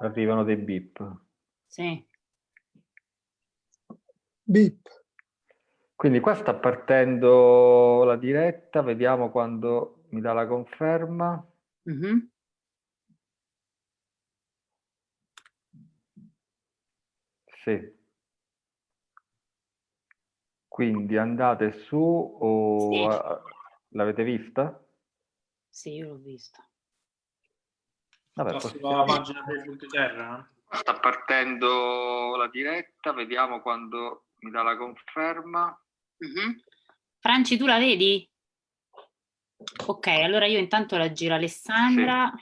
Arrivano dei bip. Sì. Bip. Quindi qua sta partendo la diretta, vediamo quando mi dà la conferma. Mhm. Sì. Quindi andate su o Sì. l'avete vista? Sì, io l'ho vista. Vabbè, possiamo- pagina Facebook di Terra? Sta partendo la diretta, vediamo quando mi dà la conferma. Mhm. Franci, tu la vedi? Ok, allora io intanto la giro Alessandra.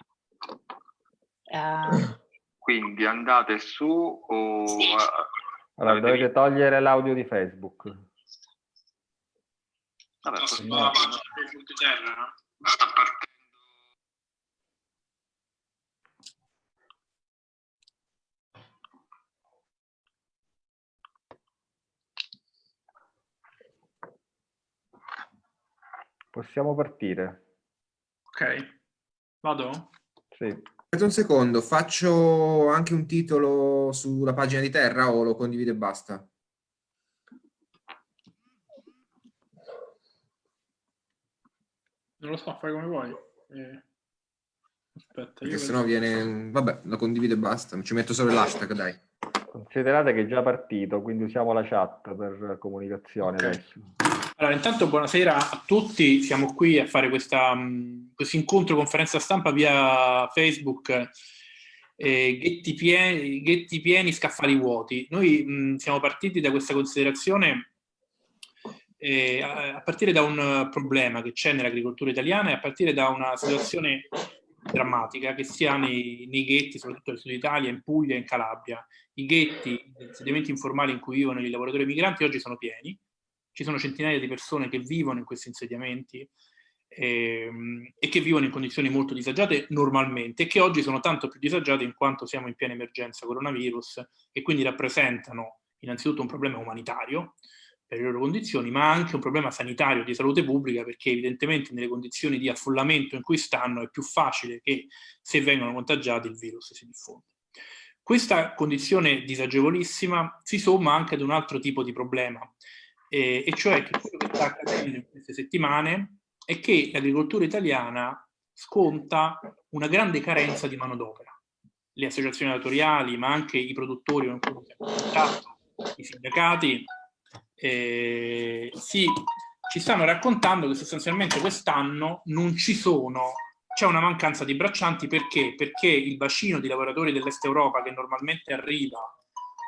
Eh, Quindi andate su o Sì. a- allora, dovete togliere l'audio di Facebook. Vabbè, possiamo- sulla pagina Facebook di Terra? sta partendo. Possiamo partire. Ok. Vado? Sì. Aspetta un secondo, faccio anche un titolo sulla pagina di Terra o lo condivido e basta? Non lo so, fai come vuoi. Eh, Aspetta, Perché io sennò viene... Vabbè, lo condivido e basta. Ci metto solo l'hashtag, dai. Considerate che è già partito, quindi usiamo la chat per comunicazione Ok. adesso. Allora, intanto buonasera a tutti, siamo qui a fare questa, mh, questo incontro conferenza stampa via Facebook, eh, ghetti, pieni, ghetti pieni, scaffali vuoti. Noi mh, siamo partiti da questa considerazione eh, a, a partire da un problema che c'è nell'agricoltura italiana e a partire da una situazione drammatica che si ha nei, nei ghetti, soprattutto nel sud Italia, in Puglia e in Calabria. I ghetti, gli insediamenti informali in cui vivono i lavoratori migranti oggi sono pieni, ci sono centinaia di persone che vivono in questi insediamenti ehm, e che vivono in condizioni molto disagiate normalmente e che oggi sono tanto più disagiate in quanto siamo in piena emergenza coronavirus e quindi rappresentano innanzitutto un problema umanitario per le loro condizioni, ma anche un problema sanitario di salute pubblica perché evidentemente nelle condizioni di affollamento in cui stanno è più facile che se vengono contagiati il virus si diffonda. Questa condizione disagevolissima si somma anche ad un altro tipo di problema, eh, e cioè che quello che sta accadendo in queste settimane è che l'agricoltura italiana sconta una grande carenza di manodopera. Le associazioni datoriali, ma anche i produttori i sindacati, eh, si, ci stanno raccontando che sostanzialmente quest'anno non ci sono, c'è una mancanza di braccianti perché? Perché il bacino di lavoratori dell'Est Europa che normalmente arriva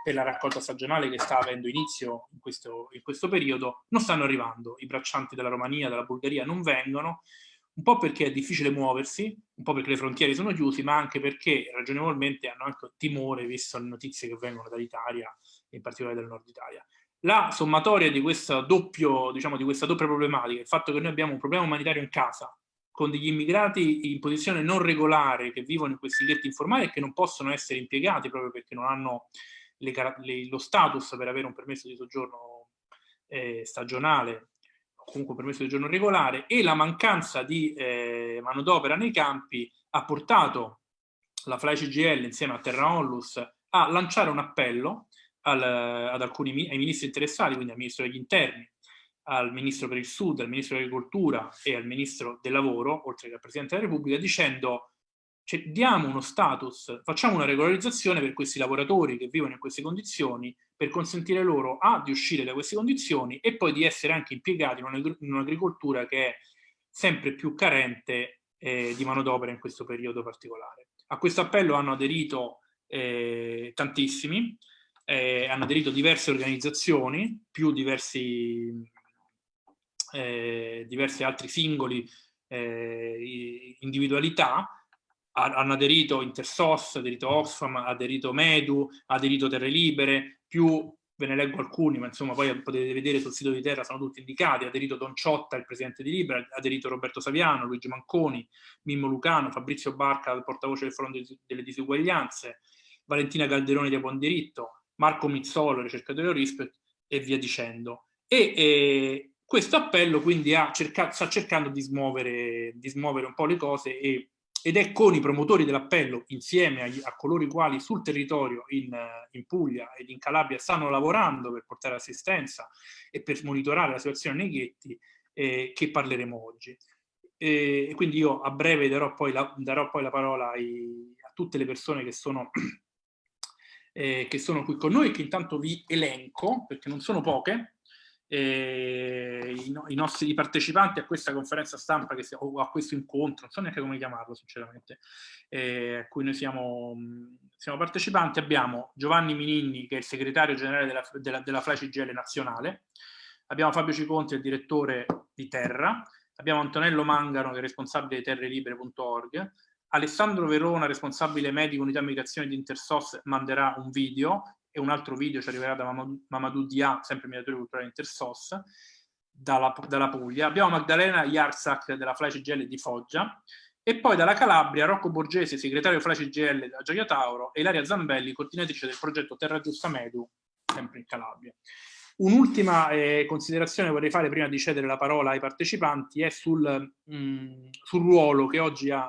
per la raccolta stagionale che sta avendo inizio in questo, in questo periodo, non stanno arrivando. I braccianti della Romania, della Bulgaria non vengono, un po' perché è difficile muoversi, un po' perché le frontiere sono chiuse, ma anche perché ragionevolmente hanno anche timore, visto le notizie che vengono dall'Italia, in particolare dal nord Italia. La sommatoria di questa, doppio, diciamo, di questa doppia problematica, il fatto che noi abbiamo un problema umanitario in casa, con degli immigrati in posizione non regolare che vivono in questi ghetti informali e che non possono essere impiegati proprio perché non hanno le, le, lo status per avere un permesso di soggiorno eh, stagionale o comunque un permesso di soggiorno regolare e la mancanza di eh, manodopera nei campi ha portato la FLAI CGL insieme a Terra Onlus a lanciare un appello al, ad alcuni ai ministri interessati, quindi al Ministro degli Interni, al Ministro per il Sud, al Ministro dell'Agricoltura e al Ministro del Lavoro, oltre che al Presidente della Repubblica, dicendo cioè, diamo uno status, facciamo una regolarizzazione per questi lavoratori che vivono in queste condizioni per consentire loro A di uscire da queste condizioni e poi di essere anche impiegati in un'agricoltura che è sempre più carente eh, di manodopera in questo periodo particolare. A questo appello hanno aderito eh, tantissimi, eh, hanno aderito diverse organizzazioni, più diversi, eh, diversi altri singoli eh, individualità, hanno aderito Intersos, aderito Oxfam, aderito Medu, aderito Terre Libere, più ve ne leggo alcuni, ma insomma poi potete vedere sul sito di Terra, sono tutti indicati, aderito Don Ciotta, il presidente di Libera, aderito Roberto Saviano, Luigi Manconi, Mimmo Lucano, Fabrizio Barca, il portavoce del Fronte delle Disuguaglianze, Valentina Calderoni di Buon Diritto, Marco Mizzolo, ricercatore RISP e via dicendo. E, e questo appello quindi cercato, sta cercando di smuovere, di smuovere un po' le cose e ed è con i promotori dell'appello, insieme agli, a coloro i quali sul territorio in, in, Puglia ed in Calabria stanno lavorando per portare assistenza e per monitorare la situazione nei ghetti, eh, che parleremo oggi. E quindi io a breve darò poi la, darò poi la parola ai, a tutte le persone che sono, eh, che sono qui con noi, che intanto vi elenco, perché non sono poche, i, i, nostri partecipanti a questa conferenza stampa si, o a questo incontro, non so neanche come chiamarlo sinceramente, eh, a cui noi siamo, siamo, partecipanti, abbiamo Giovanni Mininni che è il segretario generale della, della, della FLACIGL nazionale, abbiamo Fabio Ciconti, il direttore di Terra, abbiamo Antonello Mangano che è responsabile di terrelibere.org, Alessandro Verona, responsabile medico unità migrazione di Intersos, manderà un video e un altro video ci arriverà da Mamadou Dia, sempre mediatore culturale Intersos, dalla, dalla Puglia. Abbiamo Magdalena Yarsak della Flash GL di Foggia e poi dalla Calabria Rocco Borgesi, segretario Flash GL della Gioia Tauro e Ilaria Zambelli, coordinatrice del progetto Terra Giusta Medu, sempre in Calabria. Un'ultima eh, considerazione vorrei fare prima di cedere la parola ai partecipanti è sul, mh, mm, sul ruolo che oggi ha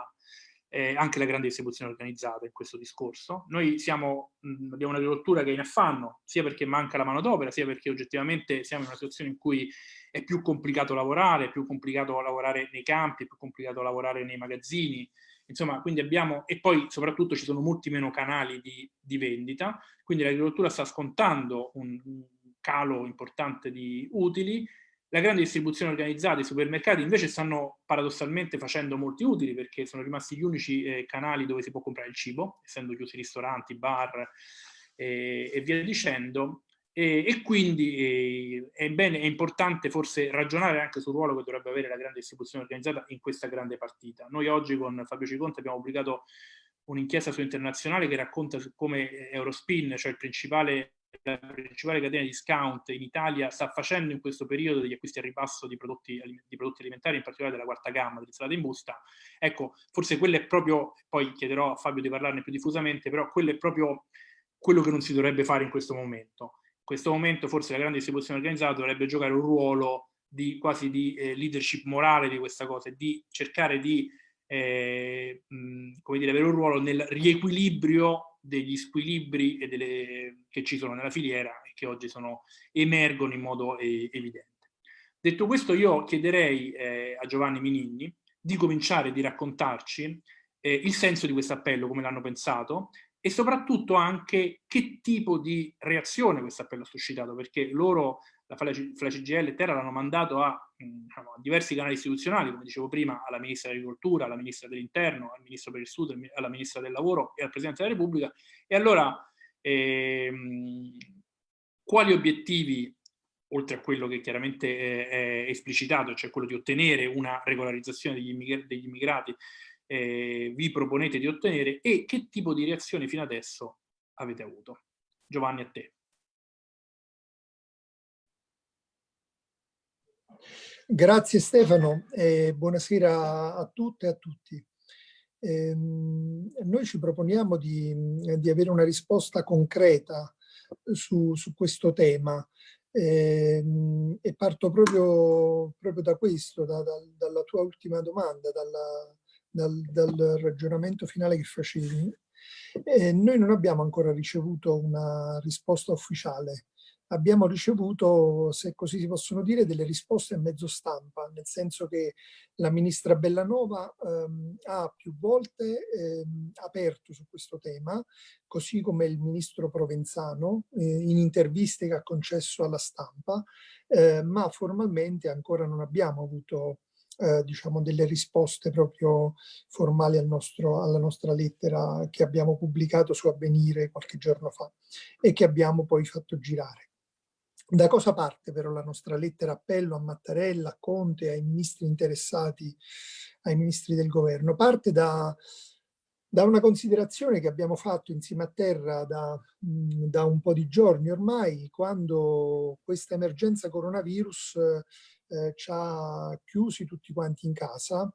eh, anche la grande distribuzione organizzata in questo discorso. Noi siamo, mh, abbiamo un'agricoltura che è in affanno, sia perché manca la manodopera, sia perché oggettivamente siamo in una situazione in cui è più complicato lavorare, è più complicato lavorare nei campi, è più complicato lavorare nei magazzini, insomma, quindi abbiamo, e poi soprattutto ci sono molti meno canali di, di vendita, quindi l'agricoltura sta scontando un, un calo importante di utili, la grande distribuzione organizzata, i supermercati invece stanno paradossalmente facendo molti utili perché sono rimasti gli unici eh, canali dove si può comprare il cibo, essendo chiusi ristoranti, bar eh, e via dicendo. E, e quindi eh, è, bene, è importante forse ragionare anche sul ruolo che dovrebbe avere la grande distribuzione organizzata in questa grande partita. Noi oggi con Fabio Ciconte abbiamo pubblicato un'inchiesta su internazionale che racconta come Eurospin, cioè il principale la principale catena di discount in Italia sta facendo in questo periodo degli acquisti a ribasso di prodotti, di prodotti alimentari, in particolare della quarta gamma, dell'insalata in busta, ecco, forse quello è proprio, poi chiederò a Fabio di parlarne più diffusamente, però quello è proprio quello che non si dovrebbe fare in questo momento. In questo momento forse la grande distribuzione organizzata dovrebbe giocare un ruolo di, quasi di eh, leadership morale di questa cosa di cercare di eh, mh, come dire, avere un ruolo nel riequilibrio degli squilibri delle, che ci sono nella filiera e che oggi sono, emergono in modo eh, evidente. Detto questo io chiederei eh, a Giovanni Mininni di cominciare di raccontarci eh, il senso di questo appello, come l'hanno pensato e soprattutto anche che tipo di reazione questo appello ha suscitato, perché loro la FLACGL e Terra l'hanno mandato a, diciamo, a, diversi canali istituzionali, come dicevo prima, alla Ministra dell'Agricoltura, alla Ministra dell'Interno, al Ministro per il Sud, alla Ministra del Lavoro e al Presidente della Repubblica. E allora, ehm, quali obiettivi, oltre a quello che chiaramente è, è, esplicitato, cioè quello di ottenere una regolarizzazione degli, immigr degli immigrati, eh, vi proponete di ottenere e che tipo di reazioni fino adesso avete avuto? Giovanni, a te. Grazie Stefano e buonasera a tutte e a tutti. Eh, noi ci proponiamo di, di, avere una risposta concreta su, su questo tema eh, e parto proprio, proprio da questo, da, da, dalla tua ultima domanda, dalla, dal, dal, ragionamento finale che facevi. Eh, noi non abbiamo ancora ricevuto una risposta ufficiale abbiamo ricevuto, se così si possono dire, delle risposte a mezzo stampa, nel senso che la ministra Bellanova ehm, ha più volte ehm, aperto su questo tema, così come il ministro Provenzano eh, in interviste che ha concesso alla stampa, eh, ma formalmente ancora non abbiamo avuto eh, diciamo delle risposte proprio formali al nostro, alla nostra lettera che abbiamo pubblicato su Avvenire qualche giorno fa e che abbiamo poi fatto girare. Da cosa parte però la nostra lettera appello a Mattarella, a Conte, ai ministri interessati, ai ministri del governo? Parte da, da una considerazione che abbiamo fatto insieme a Terra da, da, un po' di giorni ormai, quando questa emergenza coronavirus eh, ci ha chiusi tutti quanti in casa,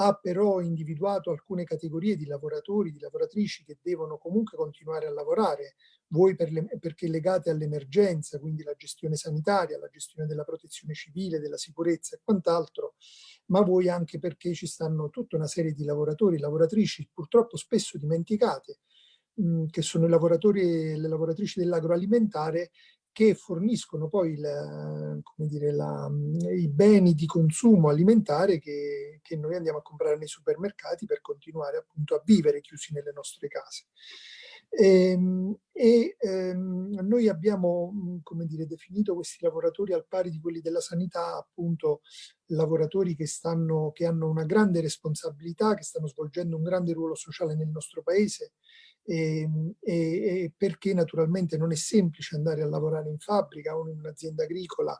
ha però individuato alcune categorie di lavoratori, di lavoratrici che devono comunque continuare a lavorare, voi per le, perché legate all'emergenza, quindi la gestione sanitaria, la gestione della protezione civile, della sicurezza e quant'altro, ma voi anche perché ci stanno tutta una serie di lavoratori, lavoratrici purtroppo spesso dimenticate, che sono i lavoratori e le lavoratrici dell'agroalimentare che forniscono poi la, dire, la, i beni di consumo alimentare che, che, noi andiamo a comprare nei supermercati per continuare appunto a vivere chiusi nelle nostre case. Ehm, e, e ehm, noi abbiamo come dire, definito questi lavoratori al pari di quelli della sanità, appunto lavoratori che, stanno, che hanno una grande responsabilità, che stanno svolgendo un grande ruolo sociale nel nostro paese, e, ehm, e, e, perché naturalmente non è semplice andare a lavorare in fabbrica o in un'azienda agricola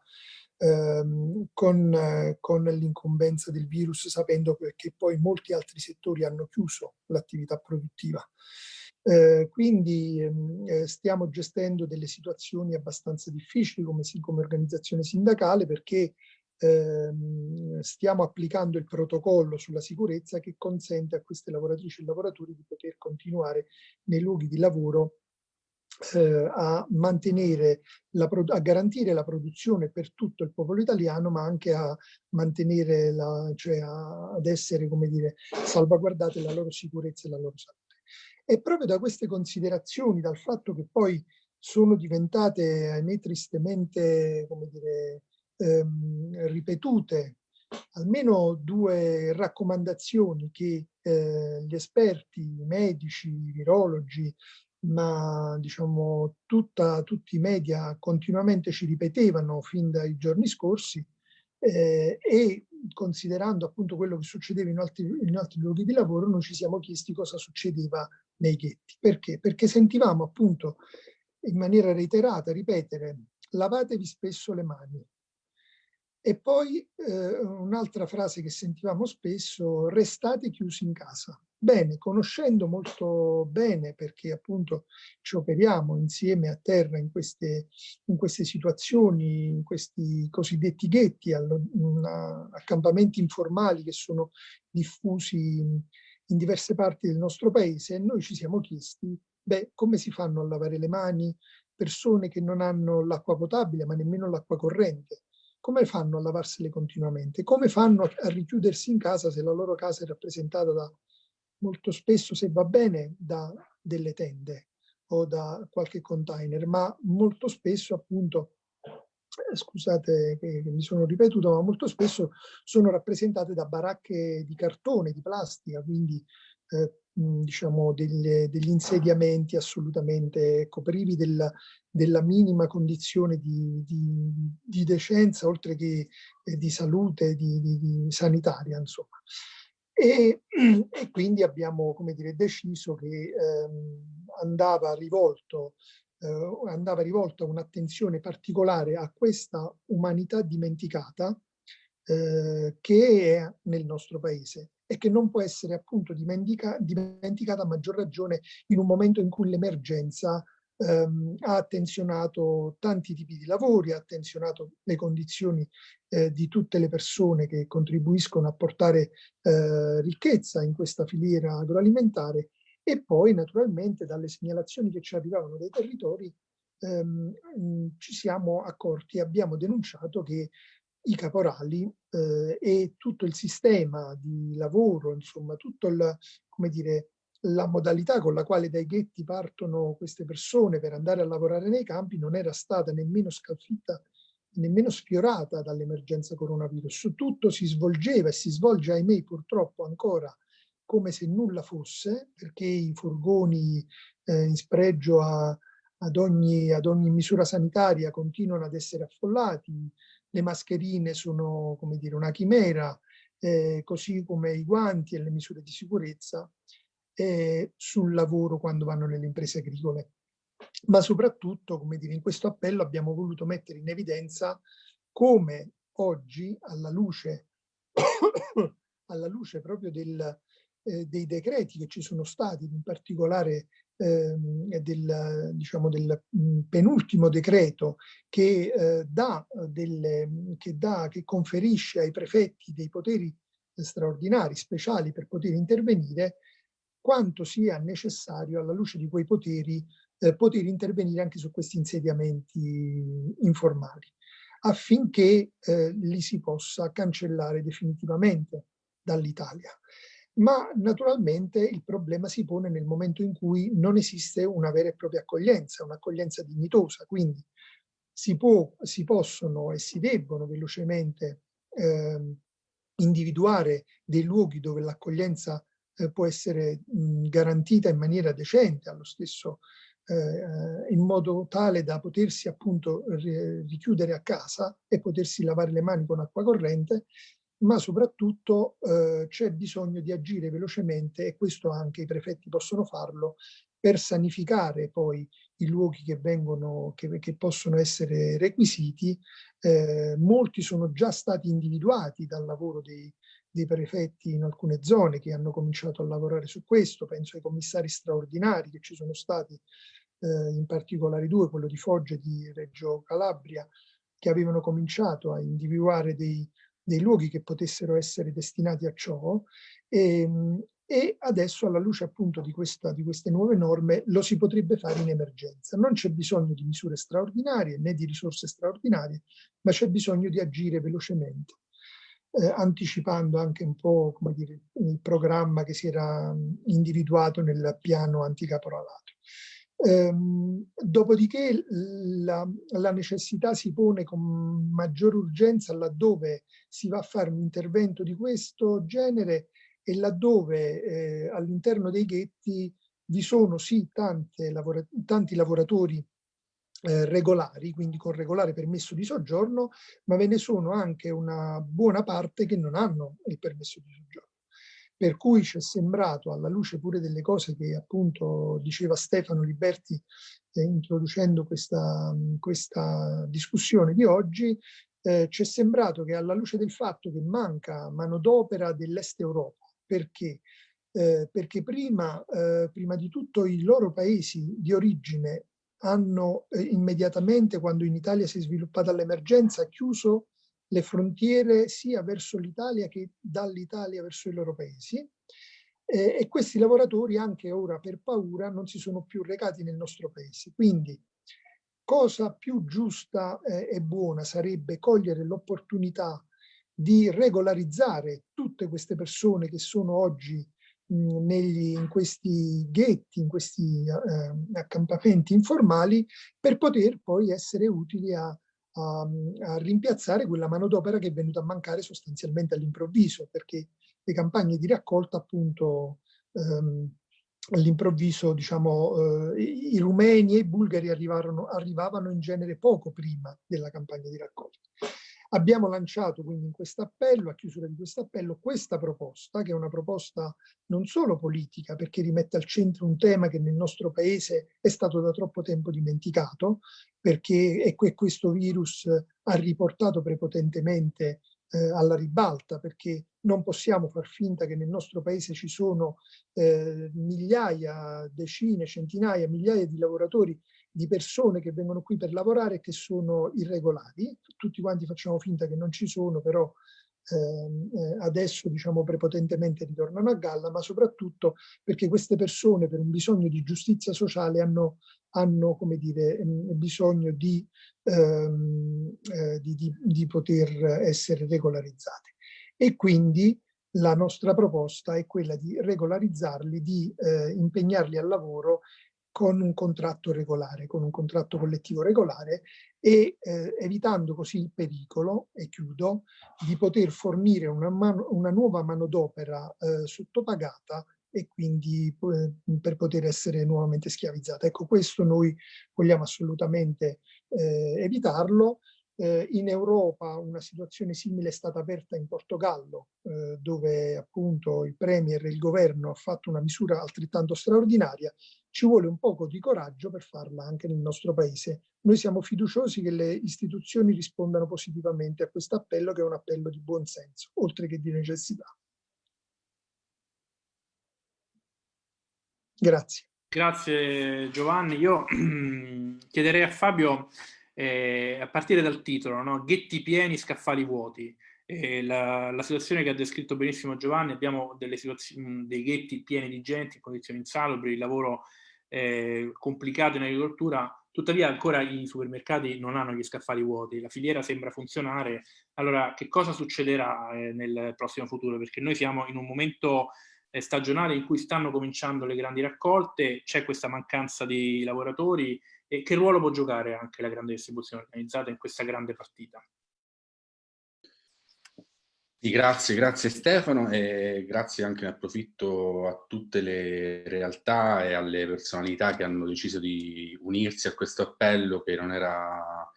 ehm, con, con l'incombenza del virus sapendo che poi molti altri settori hanno chiuso l'attività produttiva. Eh, quindi ehm, eh, stiamo gestendo delle situazioni abbastanza difficili come, come organizzazione sindacale perché ehm, stiamo applicando il protocollo sulla sicurezza che consente a queste lavoratrici e lavoratori di poter continuare nei luoghi di lavoro eh, a mantenere, la, a garantire la produzione per tutto il popolo italiano, ma anche a mantenere, la, cioè a, ad essere, come dire, salvaguardate la loro sicurezza e la loro salute. E proprio da queste considerazioni, dal fatto che poi sono diventate, ahimè, tristemente, come dire, ehm, ripetute almeno due raccomandazioni che eh, gli esperti, i medici, i virologi, ma diciamo tutta, tutti i media continuamente ci ripetevano fin dai giorni scorsi eh, e considerando appunto quello che succedeva in altri, in altri luoghi di lavoro noi ci siamo chiesti cosa succedeva nei ghetti. Perché? Perché sentivamo appunto in maniera reiterata ripetere lavatevi spesso le mani, e poi eh, un'altra frase che sentivamo spesso, restate chiusi in casa. Bene, conoscendo molto bene, perché appunto ci operiamo insieme a terra in queste, in queste situazioni, in questi cosiddetti ghetti, accampamenti informali che sono diffusi in diverse parti del nostro paese, noi ci siamo chiesti, beh, come si fanno a lavare le mani persone che non hanno l'acqua potabile, ma nemmeno l'acqua corrente? Come fanno a lavarsele continuamente? Come fanno a richiudersi in casa se la loro casa è rappresentata da, molto spesso, se va bene, da delle tende o da qualche container, ma molto spesso appunto eh, scusate che, mi sono ripetuto, ma molto spesso sono rappresentate da baracche di cartone, di plastica, quindi eh, diciamo delle, degli insediamenti assolutamente ecco, privi della, della minima condizione di, di, di, decenza, oltre che eh, di salute, di, di sanitaria, insomma. E, e, quindi abbiamo, come dire, deciso che ehm, andava rivolto eh, andava rivolta un'attenzione particolare a questa umanità dimenticata eh, che è nel nostro paese e che non può essere appunto dimentica, dimenticata a maggior ragione in un momento in cui l'emergenza ehm, ha attenzionato tanti tipi di lavori, ha attenzionato le condizioni eh, di tutte le persone che contribuiscono a portare eh, ricchezza in questa filiera agroalimentare e poi naturalmente dalle segnalazioni che ci arrivavano dai territori ehm, ci siamo accorti abbiamo denunciato che i caporali eh, e tutto il sistema di lavoro, insomma, tutto il, come dire, la modalità con la quale dai ghetti partono queste persone per andare a lavorare nei campi non era stata nemmeno scalfitta, nemmeno sfiorata dall'emergenza coronavirus. Tutto si svolgeva e si svolge, ahimè, purtroppo ancora come se nulla fosse, perché i furgoni eh, in spregio a, ad, ogni, ad ogni misura sanitaria continuano ad essere affollati, le mascherine sono come dire, una chimera, eh, così come i guanti e le misure di sicurezza eh, sul lavoro quando vanno nelle imprese agricole. Ma soprattutto, come dire, in questo appello abbiamo voluto mettere in evidenza come oggi, alla luce, alla luce proprio del, eh, dei decreti che ci sono stati, in particolare del, diciamo, del mm, penultimo decreto che, eh, dà delle, che, dà, che conferisce ai prefetti dei poteri straordinari, speciali per poter intervenire, quanto sia necessario alla luce di quei poteri eh, poter intervenire anche su questi insediamenti informali affinché eh, li si possa cancellare definitivamente dall'Italia. Ma naturalmente il problema si pone nel momento in cui non esiste una vera e propria accoglienza, un'accoglienza dignitosa, quindi si, può, si possono e si debbono velocemente eh, individuare dei luoghi dove l'accoglienza eh, può essere mh, garantita in maniera decente, allo stesso eh, in modo tale da potersi appunto richiudere a casa e potersi lavare le mani con acqua corrente, ma soprattutto eh, c'è bisogno di agire velocemente e questo anche i prefetti possono farlo per sanificare poi i luoghi che, vengono, che, che possono essere requisiti. Eh, molti sono già stati individuati dal lavoro dei, dei prefetti in alcune zone che hanno cominciato a lavorare su questo, penso ai commissari straordinari che ci sono stati eh, in particolare due, quello di Foggia e di Reggio Calabria, che avevano cominciato a individuare dei, dei luoghi che potessero essere destinati a ciò e, ehm, e adesso alla luce appunto di, questa, di queste nuove norme lo si potrebbe fare in emergenza. Non c'è bisogno di misure straordinarie né di risorse straordinarie, ma c'è bisogno di agire velocemente. Eh, anticipando anche un po' come dire, il programma che si era individuato nel piano anticaporalato. Ehm, dopodiché la, la, necessità si pone con maggior urgenza laddove si va a fare un intervento di questo genere e laddove eh, all'interno dei ghetti vi sono sì lavora tanti lavoratori eh, regolari, quindi con regolare permesso di soggiorno, ma ve ne sono anche una buona parte che non hanno il permesso di soggiorno. Per cui ci è sembrato, alla luce pure delle cose che appunto diceva Stefano Liberti eh, introducendo questa, questa, discussione di oggi, eh, ci è sembrato che alla luce del fatto che manca manodopera dell'Est Europa, perché? Eh, perché prima, eh, prima di tutto i loro paesi di origine hanno eh, immediatamente, quando in Italia si è sviluppata l'emergenza, chiuso le frontiere sia verso l'Italia che dall'Italia verso i loro paesi eh, e questi lavoratori anche ora per paura non si sono più recati nel nostro paese. Quindi cosa più giusta eh, e buona sarebbe cogliere l'opportunità di regolarizzare tutte queste persone che sono oggi negli, in questi ghetti, in questi eh, accampamenti informali, per poter poi essere utili a a, a rimpiazzare quella manodopera che è venuta a mancare sostanzialmente all'improvviso, perché le campagne di raccolta appunto ehm, all'improvviso diciamo eh, i rumeni e i bulgari arrivavano in genere poco prima della campagna di raccolta. Abbiamo lanciato quindi in questo appello, a chiusura di questo appello, questa proposta, che è una proposta non solo politica, perché rimette al centro un tema che nel nostro paese è stato da troppo tempo dimenticato, perché questo virus ha riportato prepotentemente eh, alla ribalta, perché non possiamo far finta che nel nostro paese ci sono eh, migliaia, decine, centinaia, migliaia di lavoratori di persone che vengono qui per lavorare e che sono irregolari. Tutti quanti facciamo finta che non ci sono, però ehm, eh, adesso diciamo prepotentemente ritornano a galla, ma soprattutto perché queste persone per un bisogno di giustizia sociale hanno, hanno come dire, ehm, bisogno di, ehm, eh, di, di, di poter essere regolarizzate. E quindi la nostra proposta è quella di regolarizzarli, di eh, impegnarli al lavoro con un contratto regolare, con un contratto collettivo regolare e eh, evitando così il pericolo, e chiudo, di poter fornire una, mano, una nuova manodopera eh, sottopagata e quindi eh, per poter essere nuovamente schiavizzata. Ecco, questo noi vogliamo assolutamente eh, evitarlo eh, in Europa una situazione simile è stata aperta in Portogallo, eh, dove appunto il Premier e il governo ha fatto una misura altrettanto straordinaria. Ci vuole un poco di coraggio per farla anche nel nostro paese. Noi siamo fiduciosi che le istituzioni rispondano positivamente a questo appello, che è un appello di buon senso, oltre che di necessità. Grazie. Grazie Giovanni. Io chiederei a Fabio eh, a partire dal titolo, no? ghetti pieni, scaffali vuoti. eh, la, la, situazione che ha descritto benissimo Giovanni, abbiamo dei ghetti pieni di gente in condizioni insalubri, il lavoro eh, complicato in agricoltura, tuttavia ancora i supermercati non hanno gli scaffali vuoti, la filiera sembra funzionare, allora che cosa succederà eh, nel prossimo futuro? Perché noi siamo in un momento eh, stagionale in cui stanno cominciando le grandi raccolte, c'è questa mancanza di lavoratori e che ruolo può giocare anche la grande distribuzione organizzata in questa grande partita? Grazie, grazie Stefano e grazie anche in approfitto a tutte le realtà e alle personalità che hanno deciso di unirsi a questo appello che non era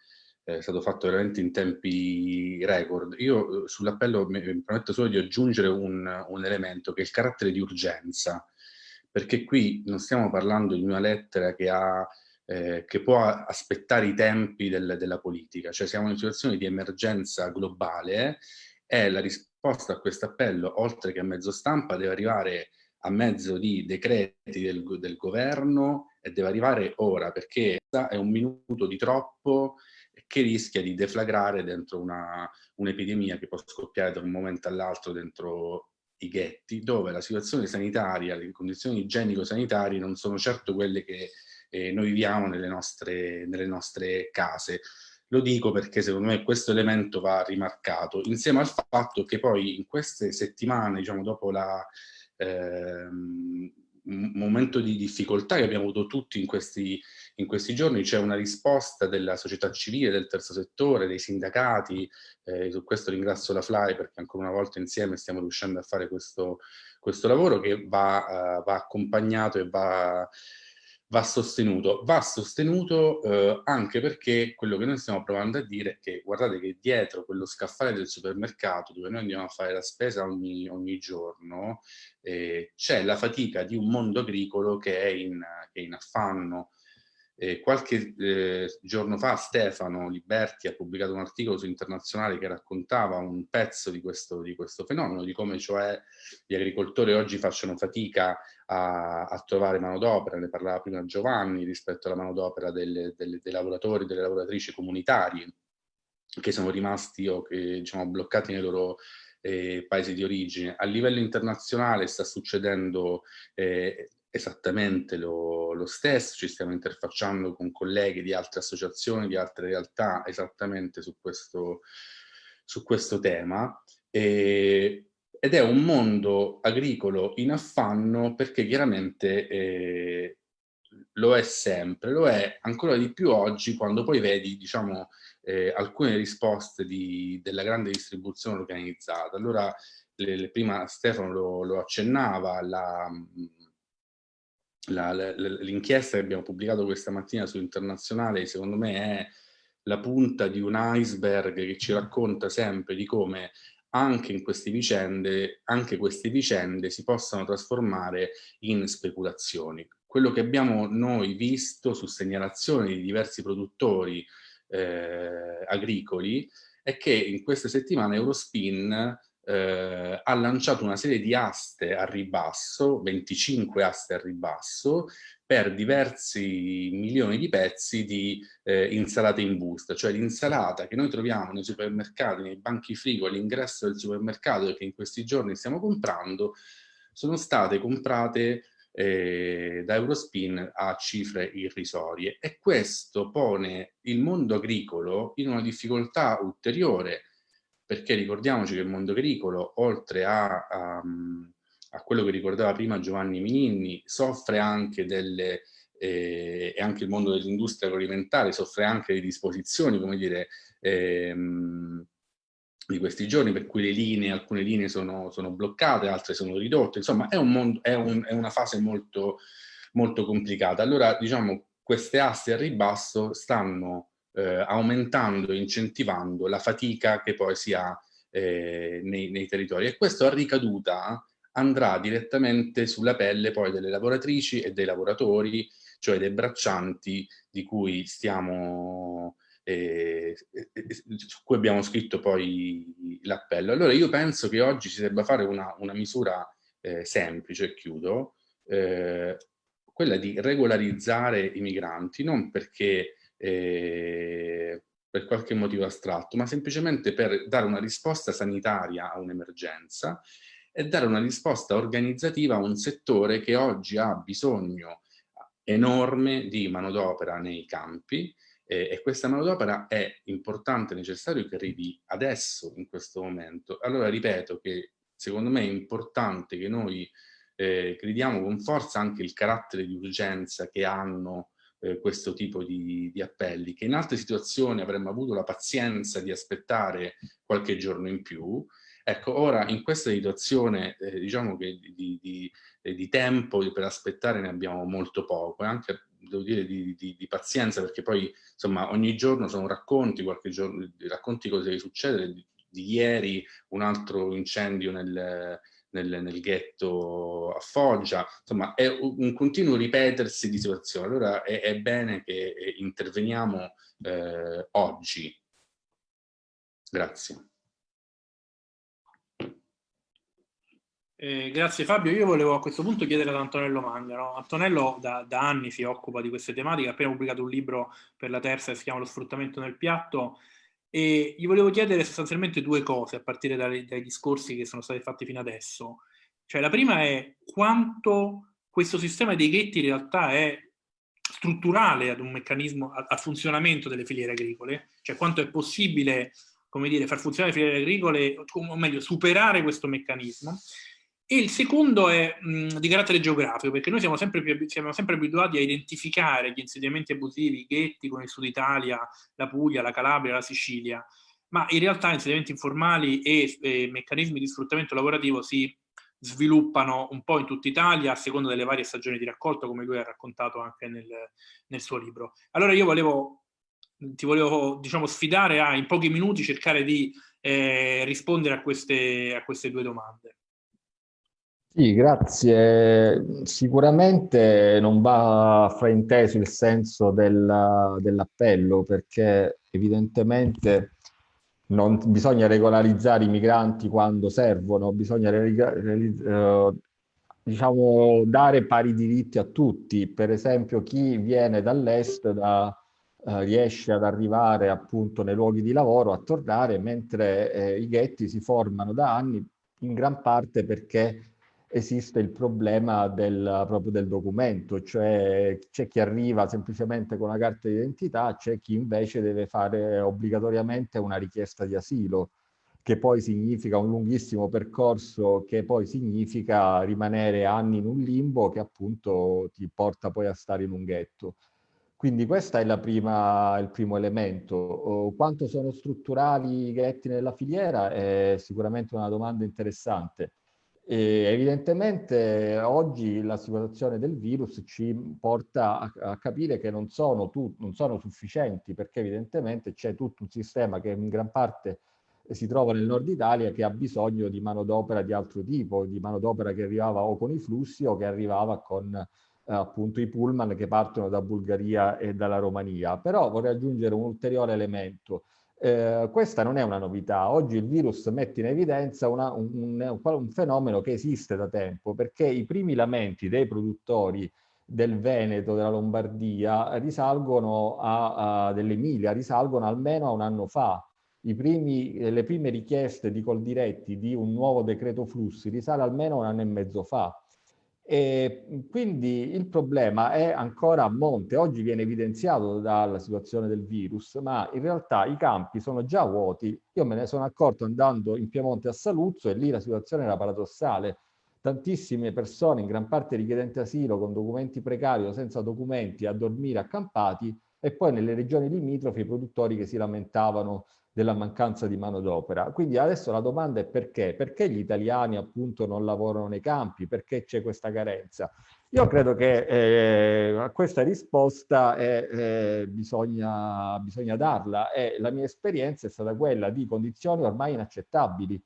eh, stato fatto veramente in tempi record. Io eh, sull'appello mi, mi permetto solo di aggiungere un, un, elemento che è il carattere di urgenza, perché qui non stiamo parlando di una lettera che, ha, eh, che può aspettare i tempi del, della politica, cioè siamo in una situazione di emergenza globale e la risposta a questo appello, oltre che a mezzo stampa, deve arrivare a mezzo di decreti del, del governo e deve arrivare ora, perché è un minuto di troppo che rischia di deflagrare dentro un'epidemia un che può scoppiare da un momento all'altro dentro i ghetti, dove la situazione sanitaria, le condizioni igienico-sanitarie non sono certo quelle che eh, noi viviamo nelle nostre, nelle nostre case. Lo dico perché secondo me questo elemento va rimarcato, insieme al fatto che poi in queste settimane, diciamo dopo la, ehm, momento di difficoltà che abbiamo avuto tutti in questi, in questi giorni, c'è una risposta della società civile, del terzo settore, dei sindacati, eh, su questo ringrazio la FLAI perché ancora una volta insieme stiamo riuscendo a fare questo, questo lavoro che va, uh, va accompagnato e va va sostenuto. Va sostenuto eh, anche perché quello che noi stiamo provando a dire è che guardate che dietro quello scaffale del supermercato dove noi andiamo a fare la spesa ogni, ogni giorno eh, c'è la fatica di un mondo agricolo che è in, che è in affanno, eh, qualche eh, giorno fa Stefano Liberti ha pubblicato un articolo su Internazionale che raccontava un pezzo di questo, di questo fenomeno, di come cioè gli agricoltori oggi facciano fatica a, a trovare manodopera, ne parlava prima Giovanni, rispetto alla manodopera dei lavoratori delle lavoratrici comunitari che sono rimasti o che diciamo, bloccati nei loro eh, paesi di origine. A livello internazionale sta succedendo eh, esattamente lo, lo, stesso, ci stiamo interfacciando con colleghi di altre associazioni, di altre realtà esattamente su questo, su questo tema e, ed è un mondo agricolo in affanno perché chiaramente eh, lo è sempre, lo è ancora di più oggi quando poi vedi diciamo, eh, alcune risposte di, della grande distribuzione organizzata. Allora, le, le, prima Stefano lo, lo accennava, la, l'inchiesta che abbiamo pubblicato questa mattina su Internazionale secondo me è la punta di un iceberg che ci racconta sempre di come anche in queste vicende, anche queste vicende si possano trasformare in speculazioni. Quello che abbiamo noi visto su segnalazioni di diversi produttori eh, agricoli è che in queste settimane Eurospin eh, ha lanciato una serie di aste a ribasso, 25 aste a ribasso, per diversi milioni di pezzi di eh, insalate in busta, cioè l'insalata che noi troviamo nei supermercati, nei banchi frigo all'ingresso del supermercato e che in questi giorni stiamo comprando, sono state comprate eh, da Eurospin a cifre irrisorie. E questo pone il mondo agricolo in una difficoltà ulteriore perché ricordiamoci che il mondo agricolo, oltre a, a, a quello che ricordava prima Giovanni Mininni, soffre anche delle, eh, e anche il mondo dell'industria agroalimentare soffre anche di disposizioni, come dire, ehm, di questi giorni, per cui le linee, alcune linee sono, sono bloccate, altre sono ridotte, insomma è, un mondo, è, un, è una fase molto, molto complicata. Allora, diciamo, queste aste a ribasso stanno eh, aumentando e incentivando la fatica che poi si ha eh, nei, nei, territori e questo a ricaduta andrà direttamente sulla pelle poi delle lavoratrici e dei lavoratori, cioè dei braccianti di cui stiamo eh, su cui abbiamo scritto poi l'appello. Allora io penso che oggi si debba fare una, una misura eh, semplice, chiudo, eh, quella di regolarizzare i migranti, non perché eh, per qualche motivo astratto, ma semplicemente per dare una risposta sanitaria a un'emergenza e dare una risposta organizzativa a un settore che oggi ha bisogno enorme di manodopera nei campi eh, e questa manodopera è importante, necessario che arrivi adesso, in questo momento. Allora ripeto che secondo me è importante che noi eh, crediamo con forza anche il carattere di urgenza che hanno eh, questo tipo di, di, appelli, che in altre situazioni avremmo avuto la pazienza di aspettare qualche giorno in più. Ecco, ora in questa situazione eh, diciamo che di, di, di, tempo per aspettare ne abbiamo molto poco e anche devo dire di, di, pazienza perché poi insomma ogni giorno sono racconti, qualche giorno, racconti cosa succede, di, ieri un altro incendio nel, nel, nel ghetto a Foggia, insomma è un continuo ripetersi di situazioni, allora è, è bene che eh, interveniamo eh, oggi. Grazie. Eh, grazie Fabio, io volevo a questo punto chiedere ad Antonello Mangano. Antonello da, da, anni si occupa di queste tematiche, ha appena pubblicato un libro per la terza che si chiama Lo sfruttamento nel piatto e gli volevo chiedere sostanzialmente due cose a partire dai, dai discorsi che sono stati fatti fino adesso. Cioè la prima è quanto questo sistema dei ghetti in realtà è strutturale ad un meccanismo, al funzionamento delle filiere agricole, cioè quanto è possibile, come dire, far funzionare le filiere agricole, o meglio, superare questo meccanismo. Il secondo è mh, di carattere geografico, perché noi siamo sempre, più, siamo sempre abituati a identificare gli insediamenti abusivi, i ghetti con il sud Italia, la Puglia, la Calabria, la Sicilia, ma in realtà insediamenti informali e, e meccanismi di sfruttamento lavorativo si sviluppano un po' in tutta Italia a seconda delle varie stagioni di raccolta, come lui ha raccontato anche nel, nel suo libro. Allora io volevo, ti volevo diciamo, sfidare a in pochi minuti cercare di eh, rispondere a queste, a queste due domande. Sì, grazie. Sicuramente non va frainteso il senso del, dell'appello perché evidentemente non bisogna regolarizzare i migranti quando servono, bisogna eh, diciamo, dare pari diritti a tutti. Per esempio chi viene dall'est da, eh, riesce ad arrivare appunto nei luoghi di lavoro, a tornare, mentre eh, i ghetti si formano da anni in gran parte perché esiste il problema del, proprio del documento, cioè c'è chi arriva semplicemente con una carta d'identità, c'è chi invece deve fare obbligatoriamente una richiesta di asilo, che poi significa un lunghissimo percorso, che poi significa rimanere anni in un limbo che appunto ti porta poi a stare in un ghetto. Quindi questo è prima, il primo elemento. Quanto sono strutturali i ghetti nella filiera è sicuramente una domanda interessante e evidentemente oggi la situazione del virus ci porta a, a capire che non sono, tu, non sono sufficienti perché evidentemente c'è tutto un sistema che in gran parte si trova nel nord Italia che ha bisogno di manodopera di altro tipo, di manodopera che arrivava o con i flussi o che arrivava con eh, appunto i pullman che partono da Bulgaria e dalla Romania. Però vorrei aggiungere un ulteriore elemento. Eh, questa non è una novità. Oggi il virus mette in evidenza una, un, un, un, fenomeno che esiste da tempo, perché i primi lamenti dei produttori del Veneto, della Lombardia, risalgono a, a dell'Emilia, risalgono almeno a un anno fa. Primi, le prime richieste di Coldiretti di un nuovo decreto flussi risale almeno un anno e mezzo fa. E quindi il problema è ancora a monte, oggi viene evidenziato dalla situazione del virus, ma in realtà i campi sono già vuoti. Io me ne sono accorto andando in Piemonte a Saluzzo e lì la situazione era paradossale. Tantissime persone, in gran parte richiedenti asilo, con documenti precari o senza documenti, a dormire accampati e poi nelle regioni limitrofe i produttori che si lamentavano della mancanza di manodopera. Quindi adesso la domanda è perché? Perché gli italiani appunto non lavorano nei campi? Perché c'è questa carenza? Io credo che eh, a questa risposta eh, eh, bisogna, bisogna darla e la mia esperienza è stata quella di condizioni ormai inaccettabili.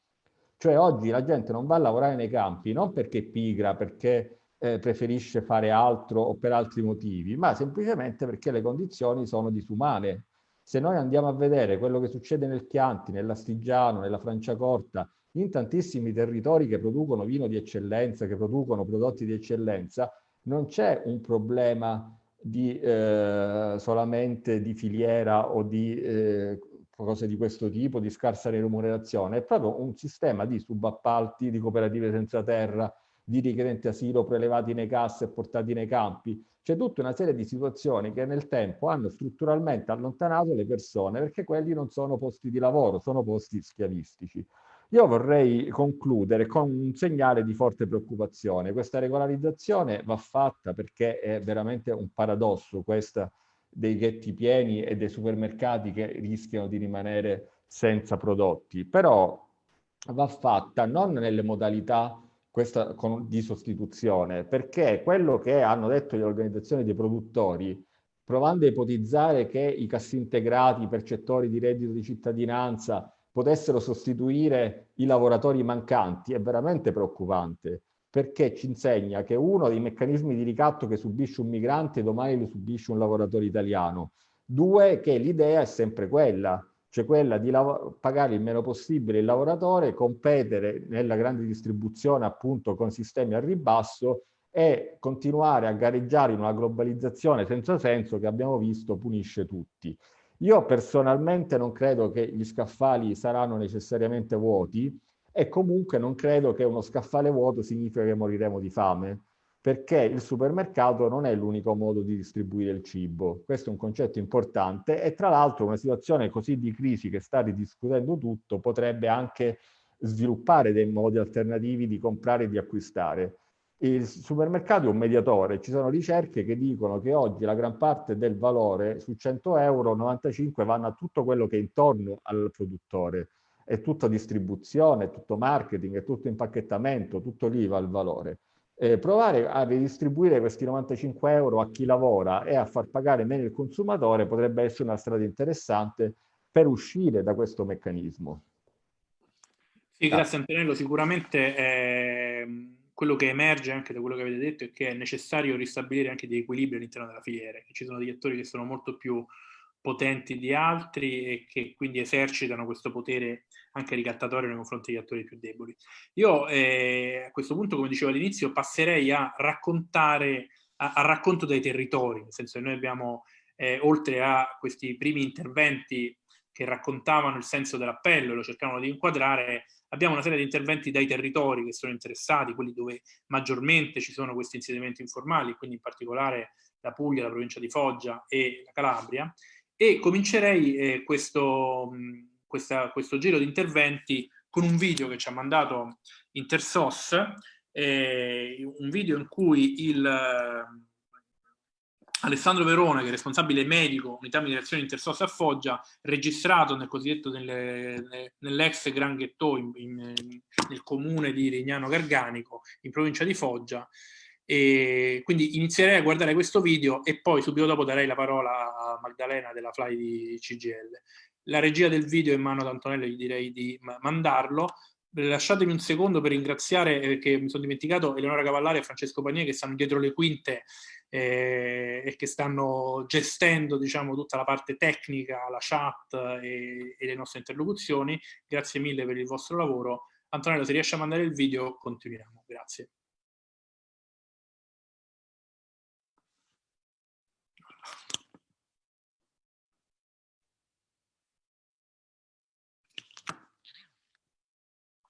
Cioè oggi la gente non va a lavorare nei campi non perché pigra, perché eh, preferisce fare altro o per altri motivi, ma semplicemente perché le condizioni sono disumane se noi andiamo a vedere quello che succede nel Chianti, nell'Astigiano, nella Franciacorta, in tantissimi territori che producono vino di eccellenza, che producono prodotti di eccellenza, non c'è un problema di, eh, solamente di filiera o di eh, cose di questo tipo, di scarsa remunerazione, è proprio un sistema di subappalti, di cooperative senza terra, di richiedenti asilo prelevati nei cassi e portati nei campi. C'è tutta una serie di situazioni che nel tempo hanno strutturalmente allontanato le persone perché quelli non sono posti di lavoro, sono posti schiavistici. Io vorrei concludere con un segnale di forte preoccupazione. Questa regolarizzazione va fatta perché è veramente un paradosso questa dei ghetti pieni e dei supermercati che rischiano di rimanere senza prodotti, però va fatta non nelle modalità questa, con, di sostituzione, perché quello che hanno detto le organizzazioni dei produttori, provando a ipotizzare che i cassintegrati, i percettori di reddito di cittadinanza potessero sostituire i lavoratori mancanti, è veramente preoccupante, perché ci insegna che uno dei meccanismi di ricatto che subisce un migrante domani lo subisce un lavoratore italiano. Due, che l'idea è sempre quella, cioè quella di pagare il meno possibile il lavoratore, competere nella grande distribuzione appunto con sistemi a ribasso e continuare a gareggiare in una globalizzazione senza senso che abbiamo visto punisce tutti. Io personalmente non credo che gli scaffali saranno necessariamente vuoti e comunque non credo che uno scaffale vuoto significa che moriremo di fame perché il supermercato non è l'unico modo di distribuire il cibo. Questo è un concetto importante e tra l'altro una situazione così di crisi che sta ridiscutendo tutto potrebbe anche sviluppare dei modi alternativi di comprare e di acquistare. Il supermercato è un mediatore, ci sono ricerche che dicono che oggi la gran parte del valore su 100 euro, 95 vanno a tutto quello che è intorno al produttore, è tutta distribuzione, è tutto marketing, è tutto impacchettamento, tutto lì va il valore eh, provare a ridistribuire questi 95 euro a chi lavora e a far pagare meno il consumatore potrebbe essere una strada interessante per uscire da questo meccanismo. Sì, grazie Antonello. Sicuramente eh, quello che emerge anche da quello che avete detto è che è necessario ristabilire anche degli equilibri all'interno della filiera, ci sono degli attori che sono molto più potenti di altri e che quindi esercitano questo potere anche ricattatorio nei confronti degli attori più deboli. Io eh, a questo punto, come dicevo all'inizio, passerei a raccontare, a, a, racconto dei territori, nel senso che noi abbiamo, eh, oltre a questi primi interventi che raccontavano il senso dell'appello e lo cercavano di inquadrare, abbiamo una serie di interventi dai territori che sono interessati, quelli dove maggiormente ci sono questi insediamenti informali, quindi in particolare la Puglia, la provincia di Foggia e la Calabria, e comincerei eh, questo, questa, questo giro di interventi con un video che ci ha mandato Intersos, eh, un video in cui il, eh, Alessandro Verone, che è responsabile medico, unità di direzione Intersos a Foggia, registrato nel cosiddetto nell'ex Gran Ghetto in, in, nel comune di Rignano Garganico, in provincia di Foggia, e quindi inizierei a guardare questo video e poi subito dopo darei la parola a Magdalena della Fly di CGL. La regia del video è in mano ad Antonello, gli direi di mandarlo. Lasciatemi un secondo per ringraziare, perché eh, mi sono dimenticato, Eleonora Cavallari e Francesco Pagnier che stanno dietro le quinte eh, e che stanno gestendo diciamo, tutta la parte tecnica, la chat e, e le nostre interlocuzioni. Grazie mille per il vostro lavoro. Antonello, se riesci a mandare il video, continuiamo. Grazie.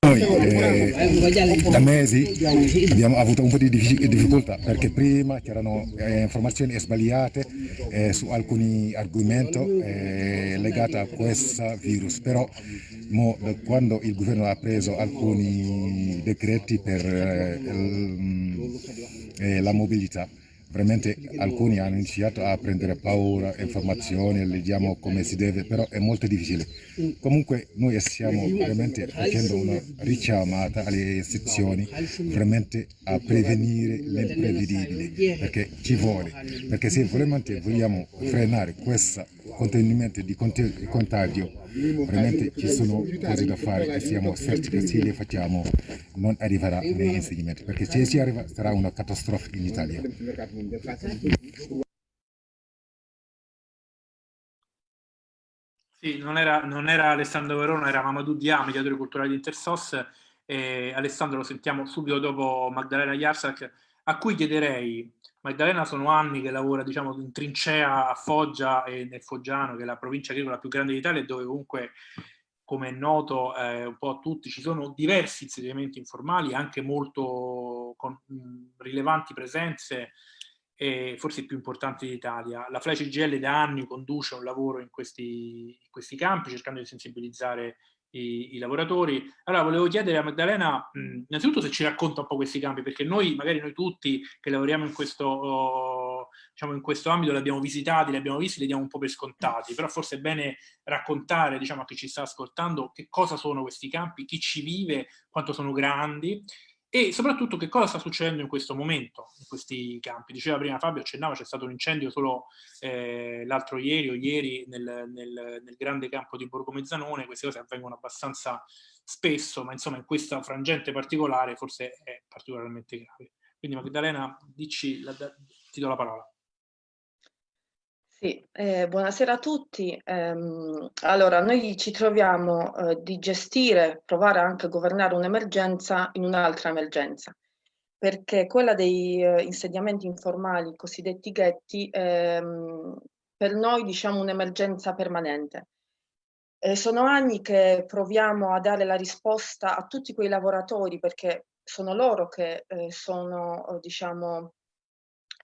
Noi eh, da mesi abbiamo avuto un po' di difficoltà perché prima c'erano eh, informazioni sbagliate eh, su alcuni argomenti eh, legati a questo virus, però mo, quando il governo ha preso alcuni decreti per eh, eh, la mobilità, veramente alcuni hanno iniziato a prendere paura, informazioni, leggiamo come si deve, però è molto difficile. Comunque noi stiamo veramente facendo una richiamata alle sezioni veramente a prevenire l'imprevedibile, perché ci vuole, perché se veramente vogliamo frenare questo contenimento di contagio veramente ci sono cose da fare e siamo certi che se le facciamo non arriverà nei insegnamenti perché se si arriva sarà una catastrofe in Italia. Sì, non era, non era Alessandro Verona, era Mamadou Dia, mediatore culturale di Intersos. Eh, Alessandro lo sentiamo subito dopo Magdalena Yarsak. a cui chiederei, Magdalena sono anni che lavora diciamo, in trincea a Foggia e nel Foggiano, che è la provincia agricola più grande d'Italia, dove comunque come è noto eh, un po' a tutti, ci sono diversi insediamenti informali, anche molto con mh, rilevanti presenze, e forse i più importanti d'Italia. La FLAI CGL da anni conduce un lavoro in questi, in questi campi, cercando di sensibilizzare i, i, lavoratori. Allora volevo chiedere a Maddalena innanzitutto se ci racconta un po' questi campi, perché noi, magari noi tutti che lavoriamo in questo, diciamo in questo ambito, li abbiamo visitati, li abbiamo visti, li diamo un po' per scontati, però forse è bene raccontare diciamo, a chi ci sta ascoltando che cosa sono questi campi, chi ci vive, quanto sono grandi e soprattutto che cosa sta succedendo in questo momento in questi campi. Diceva prima Fabio, accennava, c'è stato un incendio solo eh, l'altro ieri o ieri nel, nel, nel, grande campo di Borgo Mezzanone, queste cose avvengono abbastanza spesso, ma insomma in questa frangente particolare forse è particolarmente grave. Quindi Magdalena, dici, la, ti do la parola. Sì, eh, buonasera a tutti. Ehm, allora, noi ci troviamo eh, di gestire, provare anche a governare un'emergenza in un'altra emergenza, perché quella dei eh, insediamenti informali, cosiddetti ghetti, ehm, per noi diciamo un'emergenza permanente. sono anni che proviamo a dare la risposta a tutti quei lavoratori, perché sono loro che eh, sono, diciamo,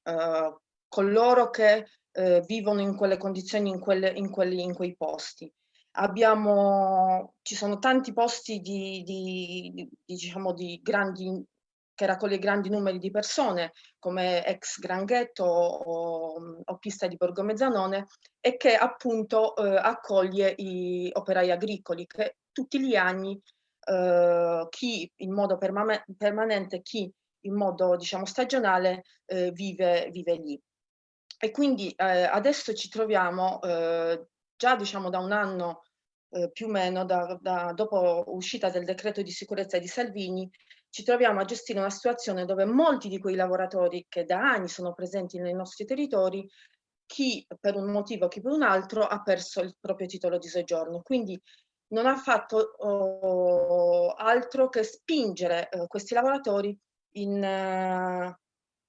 eh, coloro che eh, vivono in quelle condizioni, in, quelle, in, quelli, in quei posti. Abbiamo, ci sono tanti posti di, di, di, diciamo, di grandi, che raccoglie grandi numeri di persone, come ex Granghetto o, o Pista di Borgo Mezzanone, e che appunto eh, accoglie i operai agricoli che tutti gli anni eh, chi in modo permanente, chi in modo diciamo stagionale eh, vive, vive lì. E quindi eh, adesso ci troviamo eh, già diciamo da un anno eh, più o meno, da, da, dopo uscita del decreto di sicurezza di Salvini, ci troviamo a gestire una situazione dove molti di quei lavoratori che da anni sono presenti nei nostri territori, chi per un motivo, chi per un altro, ha perso il proprio titolo di soggiorno. Quindi non ha fatto oh, altro che spingere eh, questi lavoratori in, uh,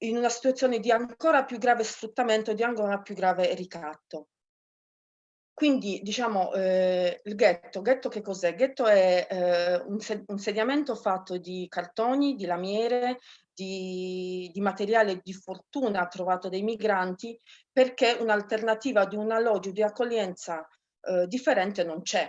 in una situazione di ancora più grave sfruttamento e di ancora più grave ricatto. Quindi diciamo eh, il ghetto, ghetto che cos'è? Ghetto è eh, un, insediamento fatto di cartoni, di lamiere, di, di, materiale di fortuna trovato dai migranti perché un'alternativa di un alloggio di accoglienza eh, differente non c'è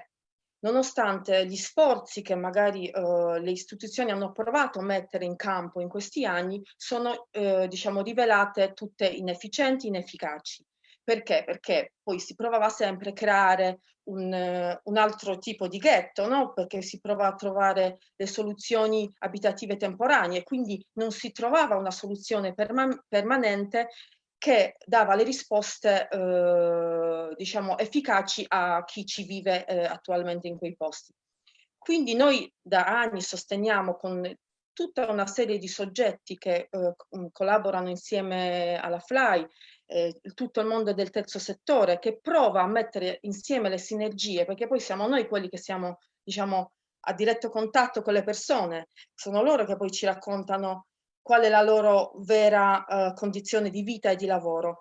nonostante gli sforzi che magari eh, le istituzioni hanno provato a mettere in campo in questi anni, sono eh, diciamo rivelate tutte inefficienti, inefficaci. Perché? Perché poi si provava sempre a creare un, un altro tipo di ghetto, no? perché si prova a trovare le soluzioni abitative temporanee, quindi non si trovava una soluzione perma permanente che dava le risposte eh, diciamo efficaci a chi ci vive eh, attualmente in quei posti. Quindi noi da anni sosteniamo con tutta una serie di soggetti che eh, collaborano insieme alla FLY, eh, tutto il mondo del terzo settore, che prova a mettere insieme le sinergie, perché poi siamo noi quelli che siamo, diciamo, a diretto contatto con le persone, sono loro che poi ci raccontano qual è la loro vera uh, condizione di vita e di lavoro.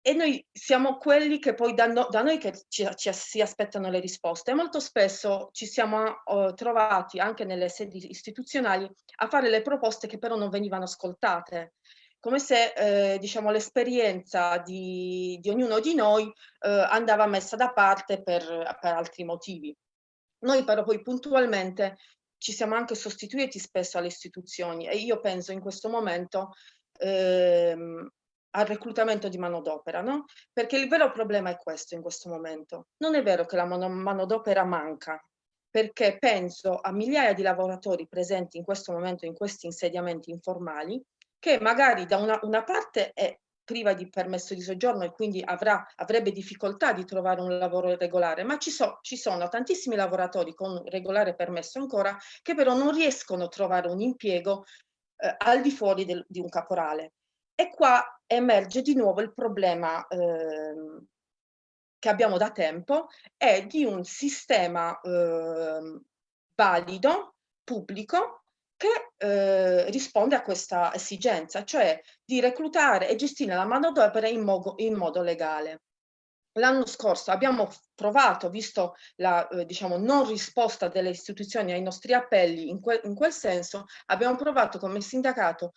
E noi siamo quelli che poi da, no, da noi che ci, ci, si aspettano le risposte. Molto spesso ci siamo uh, trovati anche nelle sedi istituzionali a fare le proposte che però non venivano ascoltate come se eh, diciamo, l'esperienza di, di, ognuno di noi eh, andava messa da parte per, per altri motivi. Noi però poi puntualmente ci siamo anche sostituiti spesso alle istituzioni e io penso in questo momento ehm, al reclutamento di manodopera, no? Perché il vero problema è questo in questo momento. Non è vero che la manodopera manca, perché penso a migliaia di lavoratori presenti in questo momento in questi insediamenti informali, che magari da una, una parte è priva di permesso di soggiorno e quindi avrà, avrebbe difficoltà di trovare un lavoro regolare, ma ci, so, ci sono tantissimi lavoratori con regolare permesso ancora che però non riescono a trovare un impiego eh, al di fuori del, di un caporale. E qua emerge di nuovo il problema eh, che abbiamo da tempo, è di un sistema eh, valido, pubblico, che eh, risponde a questa esigenza, cioè di reclutare e gestire la manodopera in, in modo legale. L'anno scorso abbiamo provato, visto la eh, diciamo, non risposta delle istituzioni ai nostri appelli in, que in quel senso, abbiamo provato come sindacato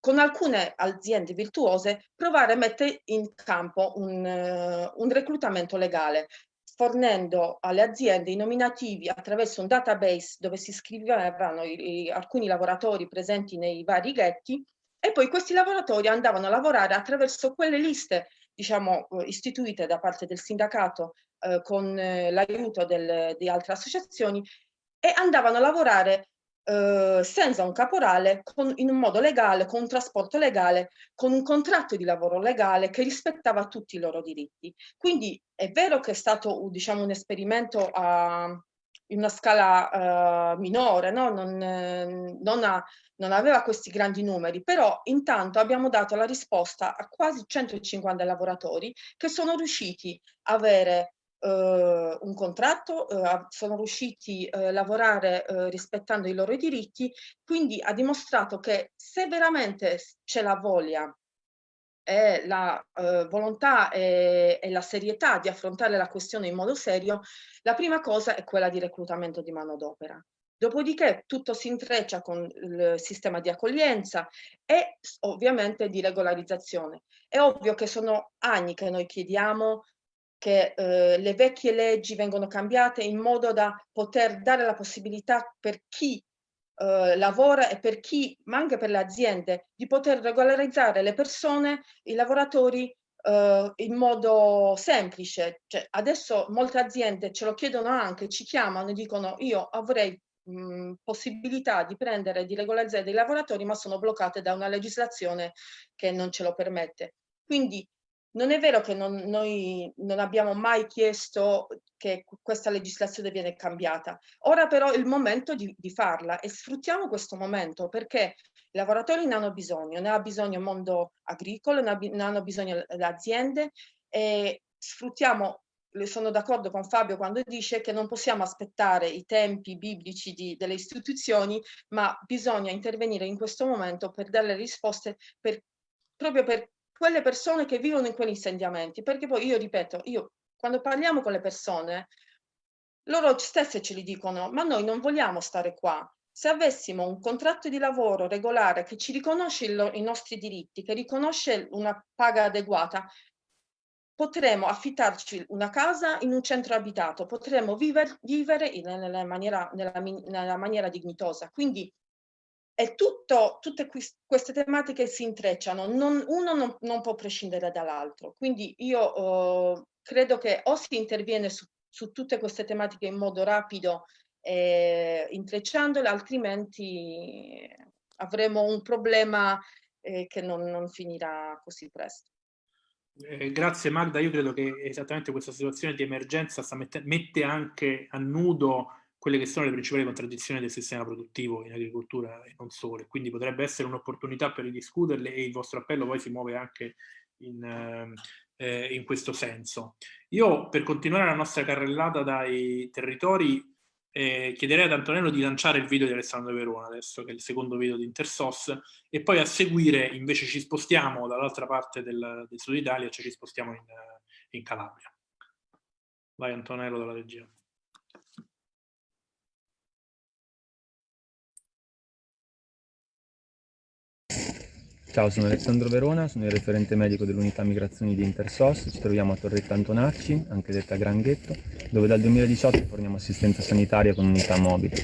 con alcune aziende virtuose provare a mettere in campo un, uh, un reclutamento legale fornendo alle aziende i nominativi attraverso un database dove si scrivevano i, i, alcuni lavoratori presenti nei vari ghetti e poi questi lavoratori andavano a lavorare attraverso quelle liste diciamo, eh, istituite da parte del sindacato eh, con eh, l'aiuto di altre associazioni e andavano a lavorare eh, senza un caporale, con, in un modo legale, con un trasporto legale, con un contratto di lavoro legale che rispettava tutti i loro diritti. Quindi è vero che è stato diciamo, un esperimento a, in una scala uh, minore, no? non, eh, non, ha, non, aveva questi grandi numeri, però intanto abbiamo dato la risposta a quasi 150 lavoratori che sono riusciti a avere Uh, un contratto, uh, sono riusciti a uh, lavorare rispettando i loro diritti, quindi ha dimostrato che se veramente c'è la voglia e la volontà e, e, la serietà di affrontare la questione in modo serio, la prima cosa è quella di reclutamento di manodopera. Dopodiché tutto si intreccia con il sistema di accoglienza e ovviamente di regolarizzazione. È ovvio che sono anni che noi chiediamo che eh, le vecchie leggi vengono cambiate in modo da poter dare la possibilità per chi eh, lavora e per chi, ma anche per le aziende, di poter regolarizzare le persone, i lavoratori eh, in modo semplice. Cioè, adesso molte aziende ce lo chiedono anche, ci chiamano e dicono io avrei mh, possibilità di prendere di regolarizzare dei lavoratori, ma sono bloccate da una legislazione che non ce lo permette. Quindi non è vero che non, noi non abbiamo mai chiesto che questa legislazione viene cambiata. Ora però è il momento di, di farla e sfruttiamo questo momento perché i lavoratori ne hanno bisogno, ne ha bisogno il mondo agricolo, ne, hanno bisogno le aziende e sfruttiamo sono d'accordo con Fabio quando dice che non possiamo aspettare i tempi biblici di, delle istituzioni, ma bisogna intervenire in questo momento per dare risposte per, proprio per quelle persone che vivono in quegli insediamenti, perché poi io ripeto, io quando parliamo con le persone, loro stesse ce li dicono, ma noi non vogliamo stare qua. Se avessimo un contratto di lavoro regolare che ci riconosce il, i nostri diritti, che riconosce una paga adeguata, potremo affittarci una casa in un centro abitato, potremo viver, vivere in, nella, maniera, nella, nella maniera dignitosa. Quindi e tutto, tutte queste tematiche si intrecciano, non, uno non, non, può prescindere dall'altro. Quindi io uh, credo che o si interviene su, su, tutte queste tematiche in modo rapido, eh, intrecciandole, altrimenti avremo un problema eh, che non, non, finirà così presto. Eh, grazie Magda, io credo che esattamente questa situazione di emergenza mette, mette anche a nudo quelle che sono le principali contraddizioni del sistema produttivo in agricoltura e non solo, quindi potrebbe essere un'opportunità per ridiscuterle e il vostro appello poi si muove anche in, eh, eh, in questo senso. Io per continuare la nostra carrellata dai territori eh, chiederei ad Antonello di lanciare il video di Alessandro Verona adesso che è il secondo video di Intersos e poi a seguire invece ci spostiamo dall'altra parte del, del sud Italia, cioè ci spostiamo in, in Calabria. Vai Antonello dalla regia. Ciao, sono Alessandro Verona, sono il referente medico dell'unità migrazioni di Intersos, ci troviamo a Torretta Antonacci, anche detta Granghetto, dove dal 2018 forniamo assistenza sanitaria con unità mobili.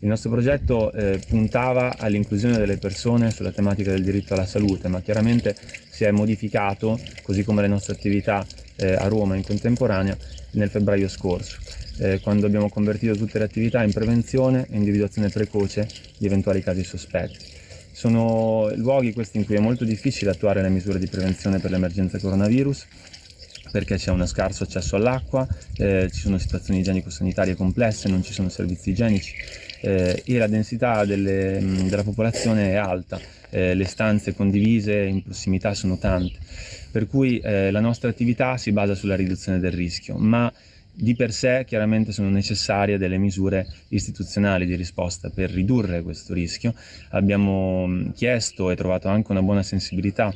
Il nostro progetto eh, puntava all'inclusione delle persone sulla tematica del diritto alla salute, ma chiaramente si è modificato, così come le nostre attività eh, a Roma in contemporanea, nel febbraio scorso, eh, quando abbiamo convertito tutte le attività in prevenzione e individuazione precoce di eventuali casi sospetti. Sono luoghi questi in cui è molto difficile attuare le misure di prevenzione per l'emergenza coronavirus perché c'è uno scarso accesso all'acqua, eh, ci sono situazioni igienico-sanitarie complesse, non ci sono servizi igienici eh, e la densità delle, mh, della popolazione è alta, eh, le stanze condivise in prossimità sono tante, per cui eh, la nostra attività si basa sulla riduzione del rischio, ma di per sé chiaramente sono necessarie delle misure istituzionali di risposta per ridurre questo rischio. Abbiamo chiesto e trovato anche una buona sensibilità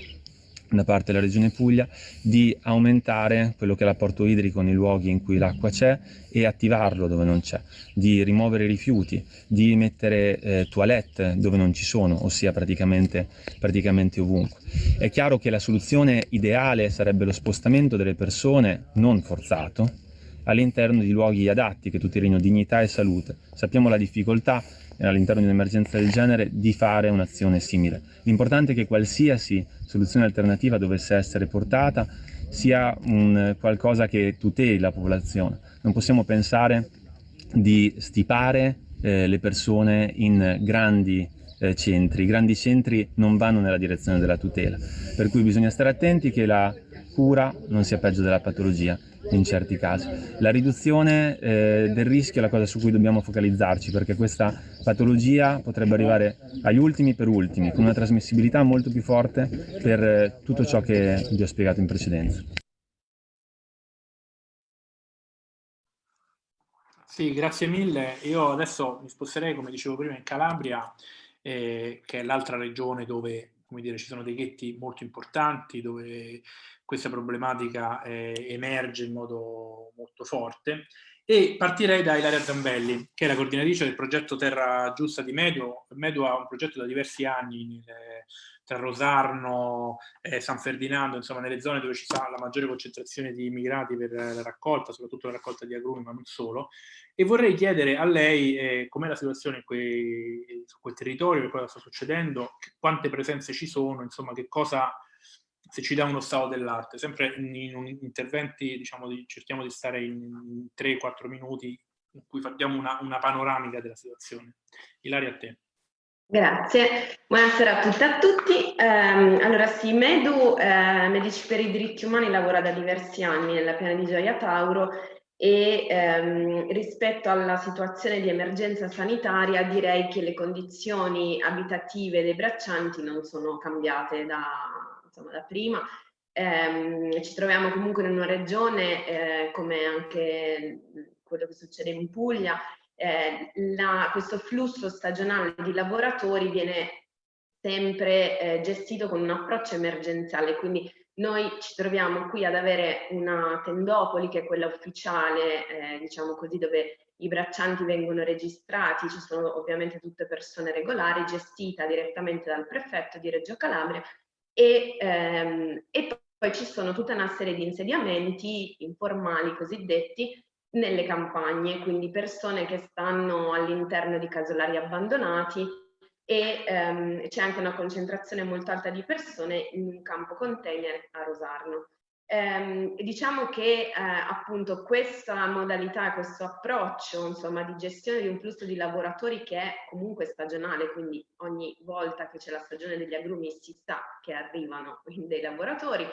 da parte della Regione Puglia di aumentare quello che è l'apporto idrico nei luoghi in cui l'acqua c'è e attivarlo dove non c'è, di rimuovere i rifiuti, di mettere eh, toilette dove non ci sono, ossia praticamente, praticamente ovunque. È chiaro che la soluzione ideale sarebbe lo spostamento delle persone, non forzato, all'interno di luoghi adatti che tutelino dignità e salute. Sappiamo la difficoltà all'interno di un'emergenza del genere di fare un'azione simile. L'importante è che qualsiasi soluzione alternativa dovesse essere portata sia un qualcosa che tuteli la popolazione. Non possiamo pensare di stipare eh, le persone in grandi eh, centri. I grandi centri non vanno nella direzione della tutela, per cui bisogna stare attenti che la cura non sia peggio della patologia in certi casi. La riduzione eh, del rischio è la cosa su cui dobbiamo focalizzarci perché questa patologia potrebbe arrivare agli ultimi per ultimi, con una trasmissibilità molto più forte per eh, tutto ciò che vi ho spiegato in precedenza. Sì, grazie mille. Io adesso mi sposterei, come dicevo prima, in Calabria, eh, che è l'altra regione dove come dire, ci sono dei ghetti molto importanti, dove questa problematica eh, emerge in modo molto forte e partirei da Ilaria Zambelli, che è la coordinatrice del progetto Terra Giusta di Medio. Medio ha un progetto da diversi anni nelle, tra Rosarno e San Ferdinando, insomma nelle zone dove ci sta la maggiore concentrazione di immigrati per la raccolta, soprattutto la raccolta di agrumi, ma non solo. E vorrei chiedere a lei eh, com'è la situazione quei, su quel territorio, che cosa sta succedendo, quante presenze ci sono, insomma che cosa se ci dà uno stato dell'arte, sempre in, in, interventi, diciamo, di, cerchiamo di stare in 3-4 minuti in cui facciamo una, una, panoramica della situazione. Ilaria, a te. Grazie, buonasera a tutte e a tutti. Eh, allora sì, Medu, eh, Medici per i diritti umani, lavora da diversi anni nella piana di Gioia Tauro e ehm, rispetto alla situazione di emergenza sanitaria direi che le condizioni abitative dei braccianti non sono cambiate da, insomma, da prima. Eh, ci troviamo comunque in una regione, eh, come anche quello che succede in Puglia, eh, la, questo flusso stagionale di lavoratori viene sempre eh, gestito con un approccio emergenziale, quindi noi ci troviamo qui ad avere una tendopoli che è quella ufficiale, eh, diciamo così, dove i braccianti vengono registrati, ci sono ovviamente tutte persone regolari, gestita direttamente dal prefetto di Reggio Calabria e, ehm, e poi ci sono tutta una serie di insediamenti informali cosiddetti nelle campagne, quindi persone che stanno all'interno di casolari abbandonati e ehm, c'è anche una concentrazione molto alta di persone in un campo container a Rosarno. Eh, diciamo che eh, appunto questa modalità, questo approccio insomma di gestione di un flusso di lavoratori che è comunque stagionale, quindi ogni volta che c'è la stagione degli agrumi si sa che arrivano dei lavoratori,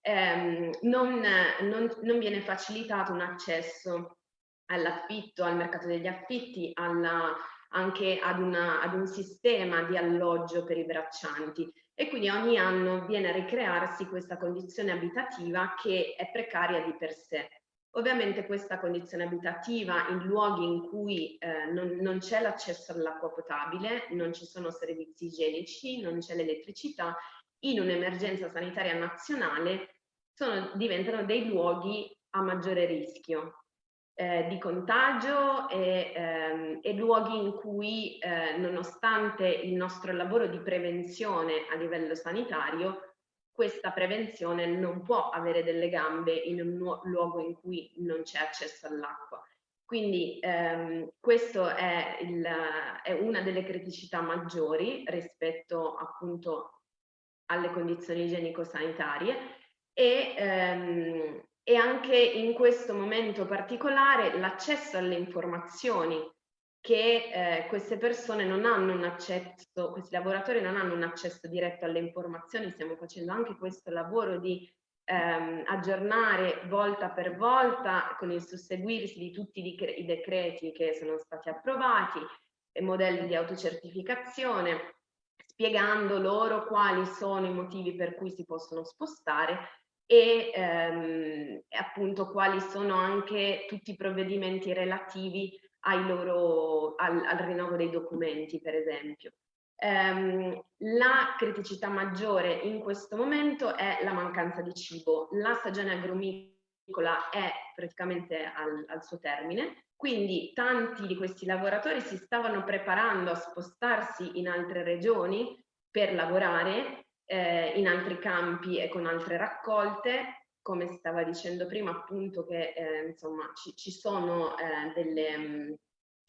ehm, non, non, non, viene facilitato un accesso all'affitto, al mercato degli affitti, alla, anche ad, una, ad un sistema di alloggio per i braccianti e quindi ogni anno viene a ricrearsi questa condizione abitativa che è precaria di per sé. Ovviamente questa condizione abitativa in luoghi in cui eh, non, non c'è l'accesso all'acqua potabile, non ci sono servizi igienici, non c'è l'elettricità, in un'emergenza sanitaria nazionale sono, diventano dei luoghi a maggiore rischio eh, di contagio e, ehm, e, luoghi in cui, eh, nonostante il nostro lavoro di prevenzione a livello sanitario, questa prevenzione non può avere delle gambe in un luogo in cui non c'è accesso all'acqua. Quindi ehm, questa è, è, una delle criticità maggiori rispetto appunto alle condizioni igienico-sanitarie e ehm, e anche in questo momento particolare l'accesso alle informazioni che eh, queste persone non hanno un accesso, questi lavoratori non hanno un accesso diretto alle informazioni, stiamo facendo anche questo lavoro di ehm, aggiornare volta per volta con il susseguirsi di tutti i decreti che sono stati approvati e modelli di autocertificazione, spiegando loro quali sono i motivi per cui si possono spostare e ehm, appunto quali sono anche tutti i provvedimenti relativi loro, al, al, rinnovo dei documenti, per esempio. Um, la criticità maggiore in questo momento è la mancanza di cibo. La stagione agrumicola è praticamente al, al suo termine, quindi tanti di questi lavoratori si stavano preparando a spostarsi in altre regioni per lavorare eh, in altri campi e con altre raccolte, come stava dicendo prima appunto che eh, insomma ci, ci sono eh, delle, mh,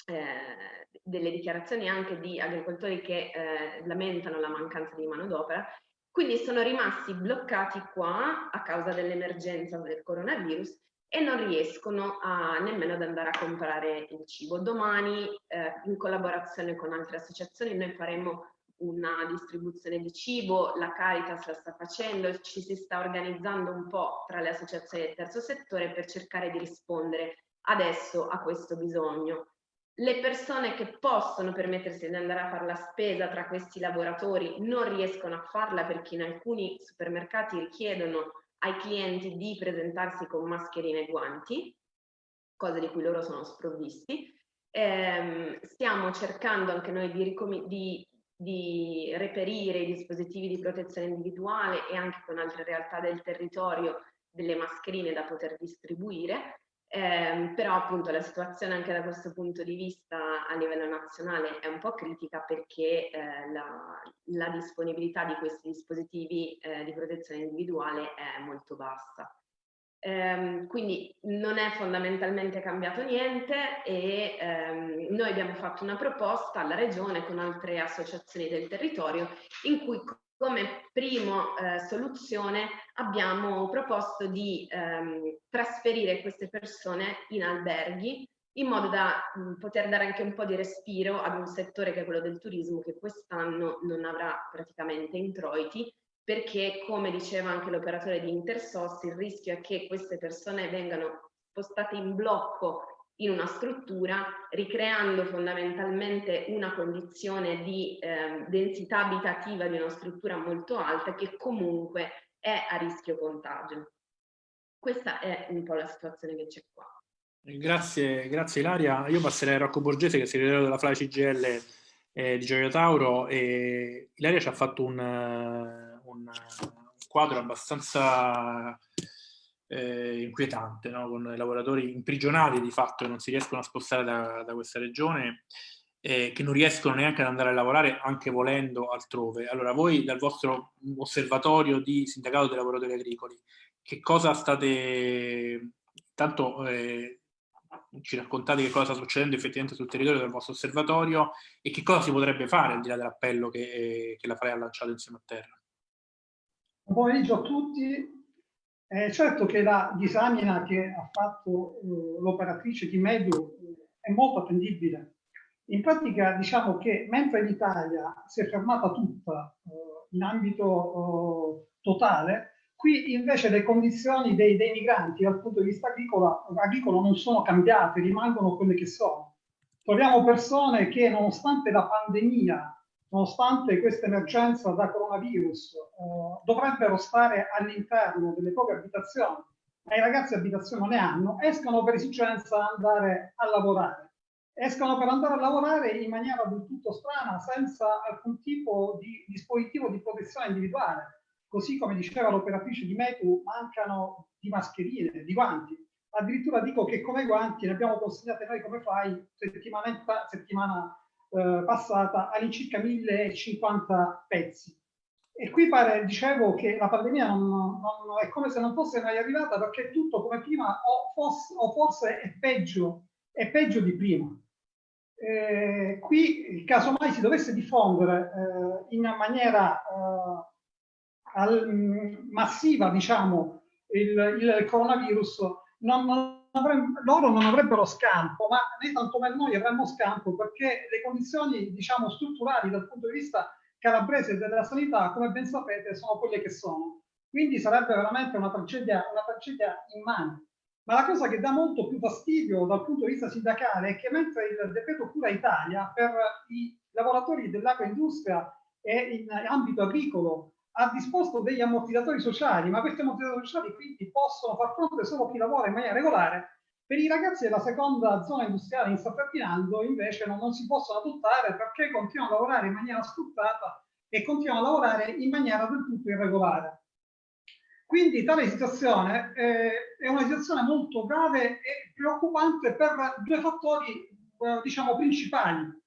eh, delle, dichiarazioni anche di agricoltori che eh, lamentano la mancanza di manodopera, quindi sono rimasti bloccati qua a causa dell'emergenza del coronavirus e non riescono a, nemmeno ad andare a comprare il cibo. Domani, eh, in collaborazione con altre associazioni, noi faremo una distribuzione di cibo, la Caritas la sta facendo, ci si sta organizzando un po' tra le associazioni del terzo settore per cercare di rispondere adesso a questo bisogno. Le persone che possono permettersi di andare a fare la spesa tra questi lavoratori non riescono a farla perché in alcuni supermercati richiedono ai clienti di presentarsi con mascherine e guanti, cose di cui loro sono sprovvisti. Eh, stiamo cercando anche noi di, di di reperire i dispositivi di protezione individuale e anche con altre realtà del territorio delle mascherine da poter distribuire, eh, però appunto la situazione anche da questo punto di vista a livello nazionale è un po' critica perché eh, la, la, disponibilità di questi dispositivi eh, di protezione individuale è molto bassa. Ehm, quindi non è fondamentalmente cambiato niente e ehm, noi abbiamo fatto una proposta alla Regione con altre associazioni del territorio in cui come prima eh, soluzione abbiamo proposto di ehm, trasferire queste persone in alberghi in modo da mh, poter dare anche un po' di respiro ad un settore che è quello del turismo che quest'anno non avrà praticamente introiti perché come diceva anche l'operatore di Intersos il rischio è che queste persone vengano spostate in blocco in una struttura ricreando fondamentalmente una condizione di eh, densità abitativa di una struttura molto alta che comunque è a rischio contagio. Questa è un po' la situazione che c'è qua. Grazie, grazie Ilaria. Io passerei a Rocco Borgese che è segretario della FLA CGL eh, di Gioia Tauro e Ilaria ci ha fatto un un, quadro abbastanza eh, inquietante, no? con lavoratori imprigionati di fatto che non si riescono a spostare da, da questa regione, eh, che non riescono neanche ad andare a lavorare anche volendo altrove. Allora voi dal vostro osservatorio di sindacato dei lavoratori agricoli, che cosa state, tanto eh, ci raccontate che cosa sta succedendo effettivamente sul territorio del vostro osservatorio e che cosa si potrebbe fare al di là dell'appello che, che la FRE ha lanciato insieme a Terra? Buon pomeriggio a tutti. Eh, certo che la disamina che ha fatto uh, l'operatrice di Medu uh, è molto attendibile. In pratica diciamo che mentre l'Italia si è fermata tutta uh, in ambito totale, qui invece le condizioni dei, dei, migranti dal punto di vista agricolo, agricolo non sono cambiate, rimangono quelle che sono. Troviamo persone che nonostante la pandemia nonostante questa emergenza da coronavirus, eh, dovrebbero stare all'interno delle proprie abitazioni, ma i ragazzi abitazione non ne hanno, escono per esigenza andare a lavorare. Escono per andare a lavorare in maniera del tutto strana, senza alcun tipo di dispositivo di protezione individuale. Così come diceva l'operatrice di Metu, mancano di mascherine, di guanti. Addirittura dico che come guanti ne abbiamo consegnate noi come fai settimana, settimana eh, passata all'incirca 1050 pezzi. E qui pare, dicevo, che la pandemia non, non, è come se non fosse mai arrivata perché tutto come prima o, fosse, o forse è peggio, è peggio di prima. Eh, qui, casomai si dovesse diffondere eh, in maniera eh, al, massiva, diciamo, il, il coronavirus, non, non loro non avrebbero scampo, ma né tantomeno noi avremmo scampo perché le condizioni diciamo, strutturali dal punto di vista calabrese della sanità, come ben sapete, sono quelle che sono. Quindi sarebbe veramente una tragedia, una tragedia immane. Ma la cosa che dà molto più fastidio dal punto di vista sindacale è che mentre il decreto Cura Italia per i lavoratori dell'agroindustria e in ambito agricolo ha disposto degli ammortizzatori sociali, ma questi ammortizzatori sociali quindi possono far fronte solo chi lavora in maniera regolare. Per i ragazzi della seconda zona industriale in San Ferdinando invece non, non si possono adottare perché continuano a lavorare in maniera sfruttata e continuano a lavorare in maniera del tutto irregolare. Quindi tale situazione eh, è una situazione molto grave e preoccupante per due fattori eh, diciamo principali.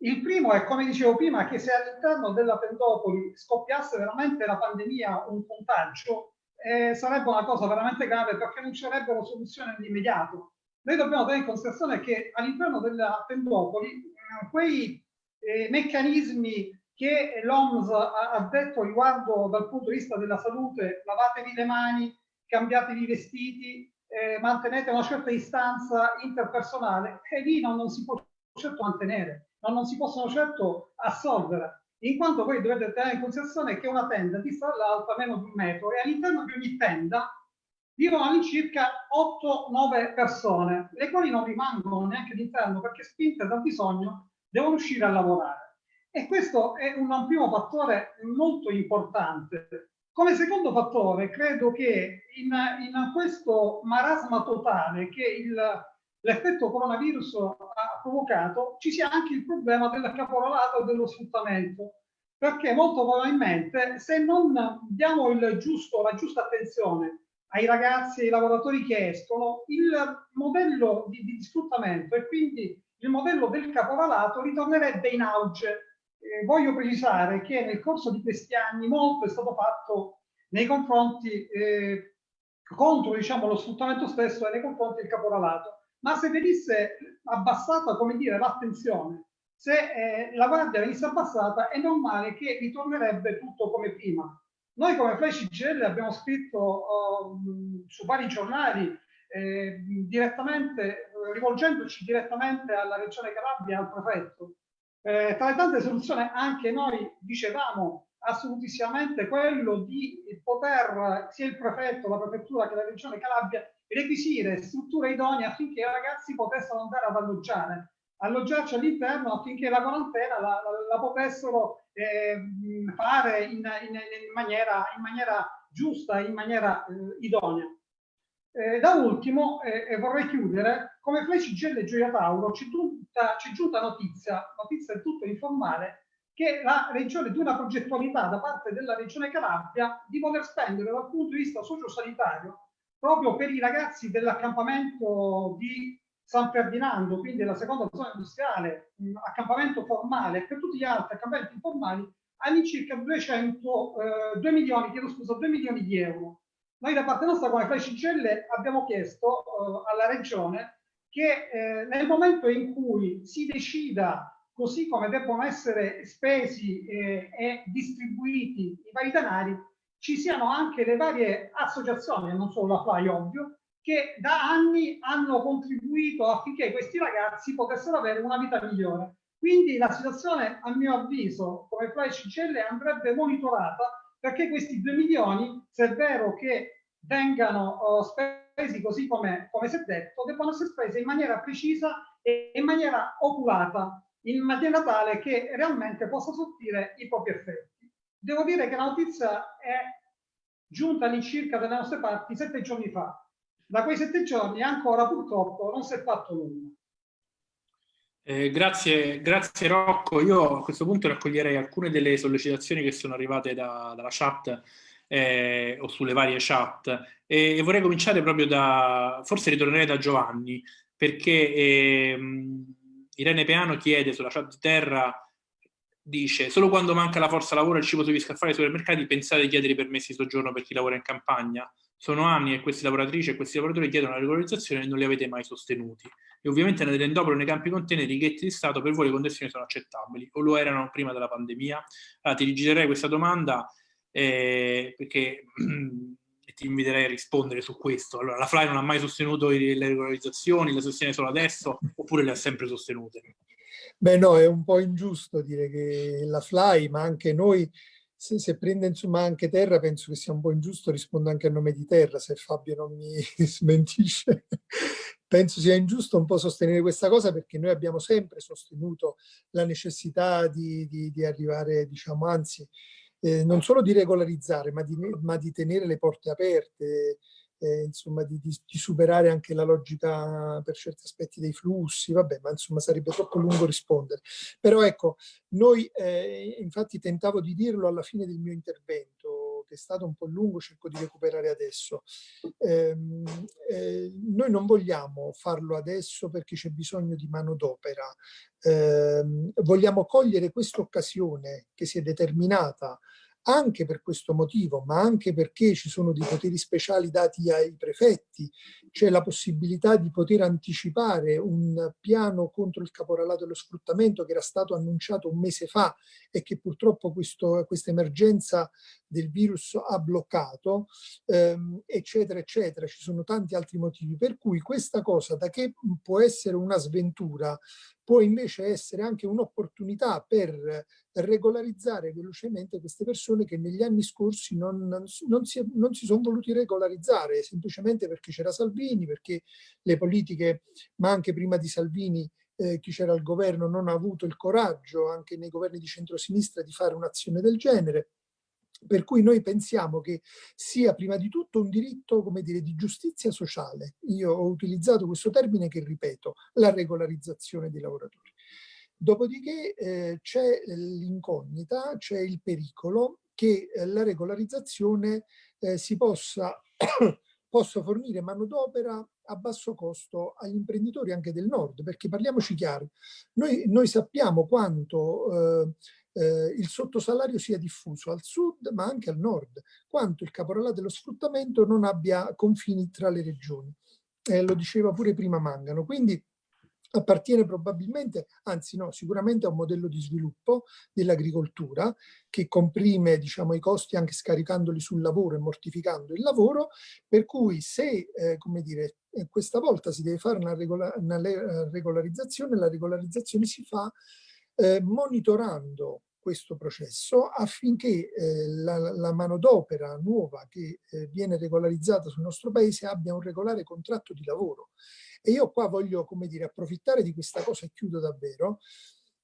Il primo è, come dicevo prima, che se all'interno della Pendopoli scoppiasse veramente la pandemia, un contagio, eh, sarebbe una cosa veramente grave perché non ci sarebbero soluzioni nell'immediato. Noi dobbiamo tenere in considerazione che all'interno della Pendopoli eh, quei eh, meccanismi che l'OMS ha, ha detto riguardo dal punto di vista della salute, lavatevi le mani, cambiatevi i vestiti, eh, mantenete una certa distanza interpersonale, e lì non, non si può certo mantenere ma non si possono certo assolvere, in quanto voi dovete tenere in considerazione che una tenda dista dall'altra meno di un metro e all'interno di ogni tenda vivono all'incirca 8-9 persone, le quali non rimangono neanche all'interno perché spinte dal bisogno devono uscire a lavorare. E questo è un primo fattore molto importante. Come secondo fattore, credo che in, in questo marasma totale che l'effetto coronavirus provocato, ci sia anche il problema del caporalato e dello sfruttamento. Perché molto probabilmente se non diamo giusto, la giusta attenzione ai ragazzi e ai lavoratori che escono, il modello di, di sfruttamento e quindi il modello del caporalato ritornerebbe in auge. Eh, voglio precisare che nel corso di questi anni molto è stato fatto nei confronti eh, contro diciamo, lo sfruttamento stesso e nei confronti del caporalato ma se venisse abbassata, come dire, l'attenzione, se eh, la guardia venisse abbassata, è normale che ritornerebbe tutto come prima. Noi come Flash CGL abbiamo scritto uh, su vari giornali eh, direttamente, rivolgendoci direttamente alla Regione Calabria e al prefetto. Eh, tra le tante soluzioni anche noi dicevamo assolutissimamente quello di poter sia il prefetto, la prefettura che la Regione Calabria requisire strutture idonee affinché i ragazzi potessero andare ad alloggiare, alloggiarci all'interno affinché la quarantena la, la, la potessero eh, fare in, in, in, maniera, in, maniera, giusta, in maniera eh, idonea. Eh, da ultimo, e vorrei chiudere, come Flash GL Gioia Tauro ci, giunta, ci è giunta notizia, notizia del tutto informale, che la regione di una progettualità da parte della regione Calabria di voler spendere dal punto di vista sociosanitario proprio per i ragazzi dell'accampamento di San Ferdinando, quindi la seconda zona industriale, accampamento formale, per tutti gli altri accampamenti informali, all'incirca 200, eh, 2 milioni, chiedo scusa, 2 milioni di euro. Noi da parte nostra come Flash Celle abbiamo chiesto eh, alla Regione che eh, nel momento in cui si decida così come debbono essere spesi eh, e distribuiti i vari denari, ci siano anche le varie associazioni, non solo la FLY ovvio, che da anni hanno contribuito affinché questi ragazzi potessero avere una vita migliore. Quindi la situazione, a mio avviso, come FLY CCL andrebbe monitorata perché questi 2 milioni, se è vero che vengano uh, spesi così come, come si è detto, debbano essere spesi in maniera precisa e in maniera oculata, in maniera tale che realmente possa sortire i propri effetti. Devo dire che la notizia è giunta all'incirca dalle nostre parti sette giorni fa. Da quei sette giorni ancora purtroppo non si è fatto nulla. Eh, grazie, grazie Rocco. Io a questo punto raccoglierei alcune delle sollecitazioni che sono arrivate da, dalla chat eh, o sulle varie chat e, e, vorrei cominciare proprio da, forse ritornerei da Giovanni perché eh, Irene Peano chiede sulla chat di terra dice solo quando manca la forza lavoro e il cibo sugli scaffali ai supermercati pensate di chiedere i permessi di soggiorno per chi lavora in campagna. Sono anni che queste lavoratrici e questi lavoratori chiedono la regolarizzazione e non li avete mai sostenuti. E ovviamente nelle nei campi conteneri i ghetti di Stato per voi le condizioni sono accettabili o lo erano prima della pandemia? Allora, ti rigirerei questa domanda eh, perché ti inviterei a rispondere su questo. Allora, la FLAI non ha mai sostenuto le regolarizzazioni, le sostiene solo adesso oppure le ha sempre sostenute? Beh no, è un po' ingiusto dire che la Fly, ma anche noi, se, se prende insomma anche Terra, penso che sia un po' ingiusto, rispondo anche a nome di Terra, se Fabio non mi smentisce. penso sia ingiusto un po' sostenere questa cosa perché noi abbiamo sempre sostenuto la necessità di, di, di arrivare, diciamo, anzi, eh, non solo di regolarizzare, ma di, ma di tenere le porte aperte, eh, insomma di, di, di, superare anche la logica per certi aspetti dei flussi, vabbè, ma insomma sarebbe troppo lungo rispondere. Però ecco, noi eh, infatti tentavo di dirlo alla fine del mio intervento, che è stato un po' lungo, cerco di recuperare adesso. Eh, eh, noi non vogliamo farlo adesso perché c'è bisogno di manodopera, eh, vogliamo cogliere questa occasione che si è determinata anche per questo motivo, ma anche perché ci sono dei poteri speciali dati ai prefetti, c'è la possibilità di poter anticipare un piano contro il caporalato e lo sfruttamento che era stato annunciato un mese fa e che purtroppo questo, questa emergenza del virus ha bloccato, ehm, eccetera, eccetera. Ci sono tanti altri motivi per cui questa cosa, da che può essere una sventura, può invece essere anche un'opportunità per regolarizzare velocemente queste persone che negli anni scorsi non, non, si, non si sono voluti regolarizzare, semplicemente perché c'era Salvini, perché le politiche, ma anche prima di Salvini, eh, chi c'era al governo non ha avuto il coraggio, anche nei governi di centrosinistra, di fare un'azione del genere. Per cui noi pensiamo che sia prima di tutto un diritto, come dire, di giustizia sociale. Io ho utilizzato questo termine che ripeto, la regolarizzazione dei lavoratori. Dopodiché eh, c'è l'incognita, c'è il pericolo che eh, la regolarizzazione eh, si possa, possa fornire manodopera a basso costo agli imprenditori anche del nord, perché parliamoci chiaro, noi, noi sappiamo quanto eh, il sottosalario sia diffuso al sud ma anche al nord, quanto il caporalato dello sfruttamento non abbia confini tra le regioni. Eh, lo diceva pure prima Mangano, quindi appartiene probabilmente, anzi no, sicuramente a un modello di sviluppo dell'agricoltura che comprime diciamo, i costi anche scaricandoli sul lavoro e mortificando il lavoro, per cui se, eh, come dire, eh, questa volta si deve fare una, regola una eh, regolarizzazione, la regolarizzazione si fa eh, monitorando questo processo affinché eh, la, la manodopera nuova che eh, viene regolarizzata sul nostro paese abbia un regolare contratto di lavoro. E io qua voglio, come dire, approfittare di questa cosa e chiudo davvero.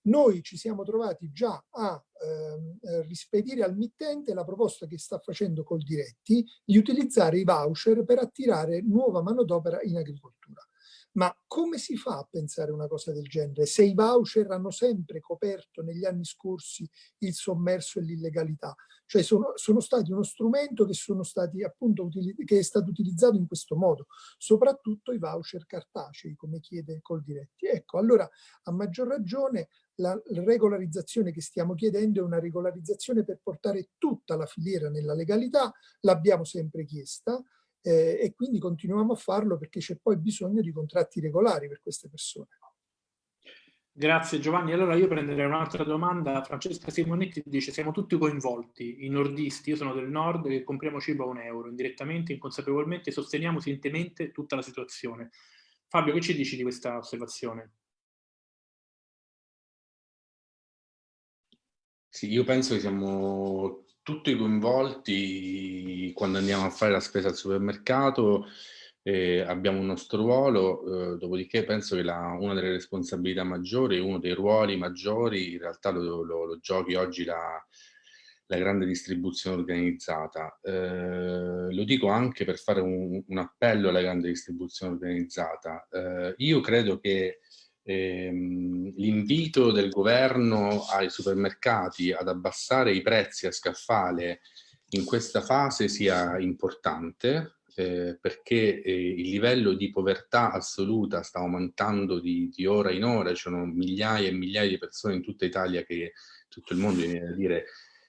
Noi ci siamo trovati già a ehm, eh, rispedire al mittente la proposta che sta facendo col diretti di utilizzare i voucher per attirare nuova manodopera in agricoltura. Ma come si fa a pensare una cosa del genere se i voucher hanno sempre coperto negli anni scorsi il sommerso e l'illegalità? Cioè sono, sono, stati uno strumento che, stati, appunto, che è stato utilizzato in questo modo, soprattutto i voucher cartacei, come chiede Coldiretti. Ecco, allora a maggior ragione la regolarizzazione che stiamo chiedendo è una regolarizzazione per portare tutta la filiera nella legalità, l'abbiamo sempre chiesta, eh, e quindi continuiamo a farlo perché c'è poi bisogno di contratti regolari per queste persone. Grazie Giovanni. Allora io prenderei un'altra domanda. Francesca Simonetti dice siamo tutti coinvolti, i nordisti, io sono del nord che compriamo cibo a un euro, indirettamente, inconsapevolmente sosteniamo sintemente tutta la situazione. Fabio, che ci dici di questa osservazione? Sì, io penso che siamo tutti coinvolti quando andiamo a fare la spesa al supermercato, eh, abbiamo un nostro ruolo, eh, dopodiché penso che la, una delle responsabilità maggiori, uno dei ruoli maggiori, in realtà lo, lo, lo giochi oggi la, la, grande distribuzione organizzata. Eh, lo dico anche per fare un, un, appello alla grande distribuzione organizzata. Eh, io credo che ehm, l'invito del governo ai supermercati ad abbassare i prezzi a scaffale in questa fase sia importante eh, perché eh, il livello di povertà assoluta sta aumentando di, di, ora in ora, ci sono migliaia e migliaia di persone in tutta Italia che, tutto il mondo viene a dire,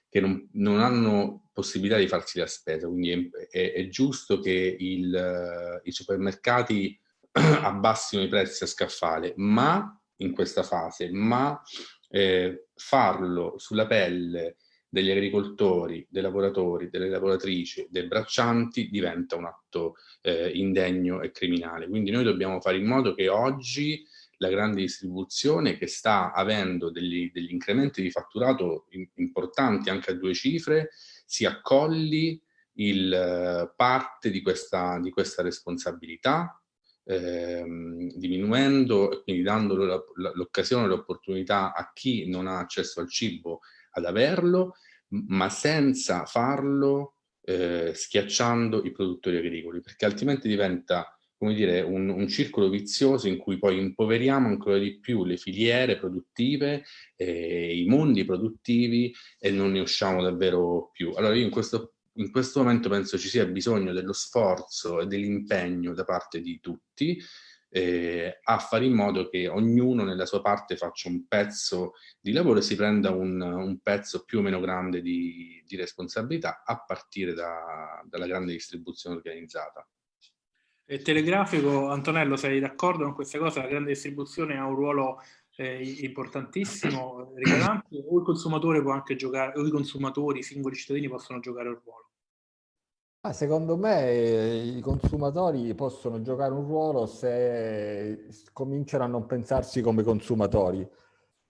che non, non, hanno possibilità di farsi la spesa, quindi è, è, è giusto che il, i supermercati abbassino i prezzi a scaffale, ma in questa fase, ma eh, farlo sulla pelle degli agricoltori, dei lavoratori, delle lavoratrici, dei braccianti diventa un atto eh, indegno e criminale. Quindi noi dobbiamo fare in modo che oggi la grande distribuzione che sta avendo degli, degli incrementi di fatturato in, importanti anche a due cifre si accolli il, eh, parte di questa, di questa responsabilità ehm, diminuendo e quindi dando l'occasione, l'opportunità a chi non ha accesso al cibo ad averlo, ma senza farlo eh, schiacciando i produttori agricoli, perché altrimenti diventa come dire, un, un, circolo vizioso in cui poi impoveriamo ancora di più le filiere produttive, eh, i mondi produttivi e non ne usciamo davvero più. Allora io in questo, in questo momento penso ci sia bisogno dello sforzo e dell'impegno da parte di tutti eh, a fare in modo che ognuno nella sua parte faccia un pezzo di lavoro e si prenda un, un pezzo più o meno grande di, di responsabilità a partire da, dalla grande distribuzione organizzata. E telegrafico, Antonello, sei d'accordo con questa cosa? La grande distribuzione ha un ruolo importantissimo, rilevante, o il consumatore può anche giocare, o i consumatori, i singoli cittadini possono giocare un ruolo? Ah, secondo me i consumatori possono giocare un ruolo se cominciano a non pensarsi come consumatori,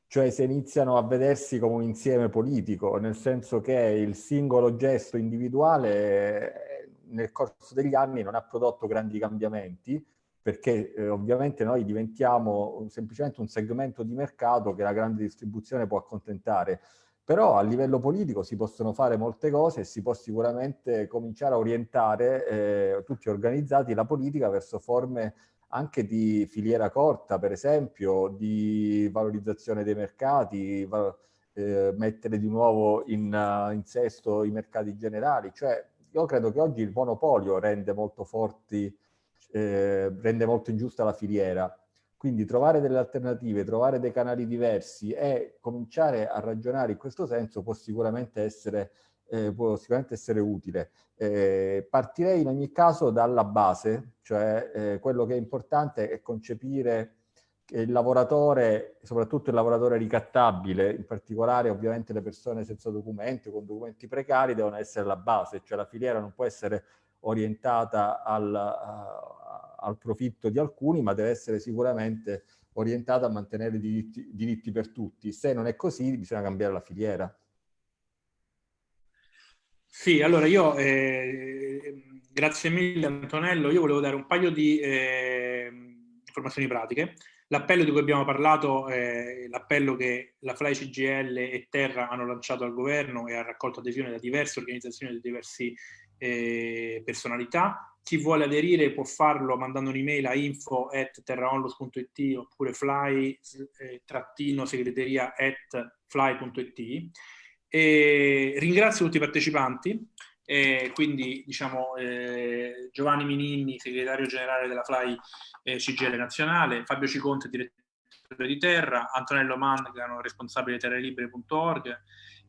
cioè se iniziano a vedersi come un insieme politico, nel senso che il singolo gesto individuale nel corso degli anni non ha prodotto grandi cambiamenti, perché eh, ovviamente noi diventiamo semplicemente un segmento di mercato che la grande distribuzione può accontentare però a livello politico si possono fare molte cose e si può sicuramente cominciare a orientare eh, tutti organizzati la politica verso forme anche di filiera corta, per esempio, di valorizzazione dei mercati, eh, mettere di nuovo in, uh, in, sesto i mercati generali. Cioè, io credo che oggi il monopolio rende molto forti, eh, rende molto ingiusta la filiera quindi trovare delle alternative, trovare dei canali diversi e cominciare a ragionare in questo senso può sicuramente essere, eh, può sicuramente essere utile. Eh, partirei in ogni caso dalla base, cioè eh, quello che è importante è concepire che il lavoratore, soprattutto il lavoratore ricattabile, in particolare ovviamente le persone senza documenti o con documenti precari devono essere la base, cioè la filiera non può essere orientata al, al profitto di alcuni, ma deve essere sicuramente orientata a mantenere diritti, diritti per tutti. Se non è così, bisogna cambiare la filiera. Sì, allora io, eh, grazie mille Antonello, io volevo dare un paio di eh, informazioni pratiche. L'appello di cui abbiamo parlato è l'appello che la FLAI CGL e Terra hanno lanciato al governo e ha raccolto adesione da diverse organizzazioni e da diverse eh, personalità. Chi vuole aderire può farlo mandando un'email a info at terraonlos.it oppure fly-segreteria eh, fly.it. ringrazio tutti i partecipanti, eh, quindi diciamo eh, Giovanni Mininni, segretario generale della Fly eh, CGL nazionale, Fabio Ciconte, direttore di Terra, Antonello Mangano, responsabile di terralibere.org,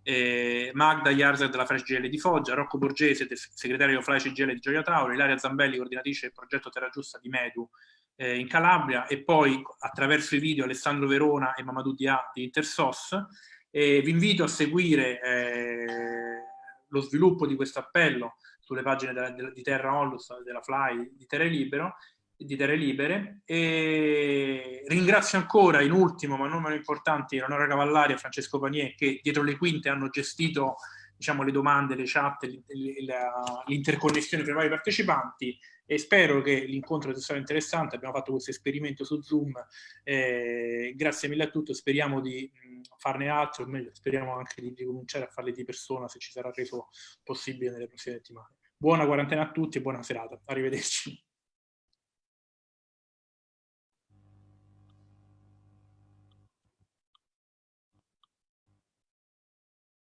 eh, Magda Jarzer della Flash GL di Foggia, Rocco Borgese, segretario Flash GL di Gioia Tauro, Ilaria Zambelli, coordinatrice del progetto Terra Giusta di Medu eh, in Calabria e poi attraverso i video Alessandro Verona e Mamadou Dia di Intersos. Eh, vi invito a seguire eh, lo sviluppo di questo appello sulle pagine della, della, di Terra Onlus, della Fly, di Terra Libero, di Terre Libere. E ringrazio ancora in ultimo ma non meno importante Eleonora Cavallari e Francesco Panier che dietro le quinte hanno gestito diciamo, le domande, le chat, l'interconnessione tra i vari partecipanti. E spero che l'incontro sia stato interessante, abbiamo fatto questo esperimento su Zoom, eh, grazie mille a tutti, speriamo di farne altro, meglio speriamo anche di, di cominciare a farle di persona se ci sarà reso possibile nelle prossime settimane. Buona quarantena a tutti e buona serata, arrivederci.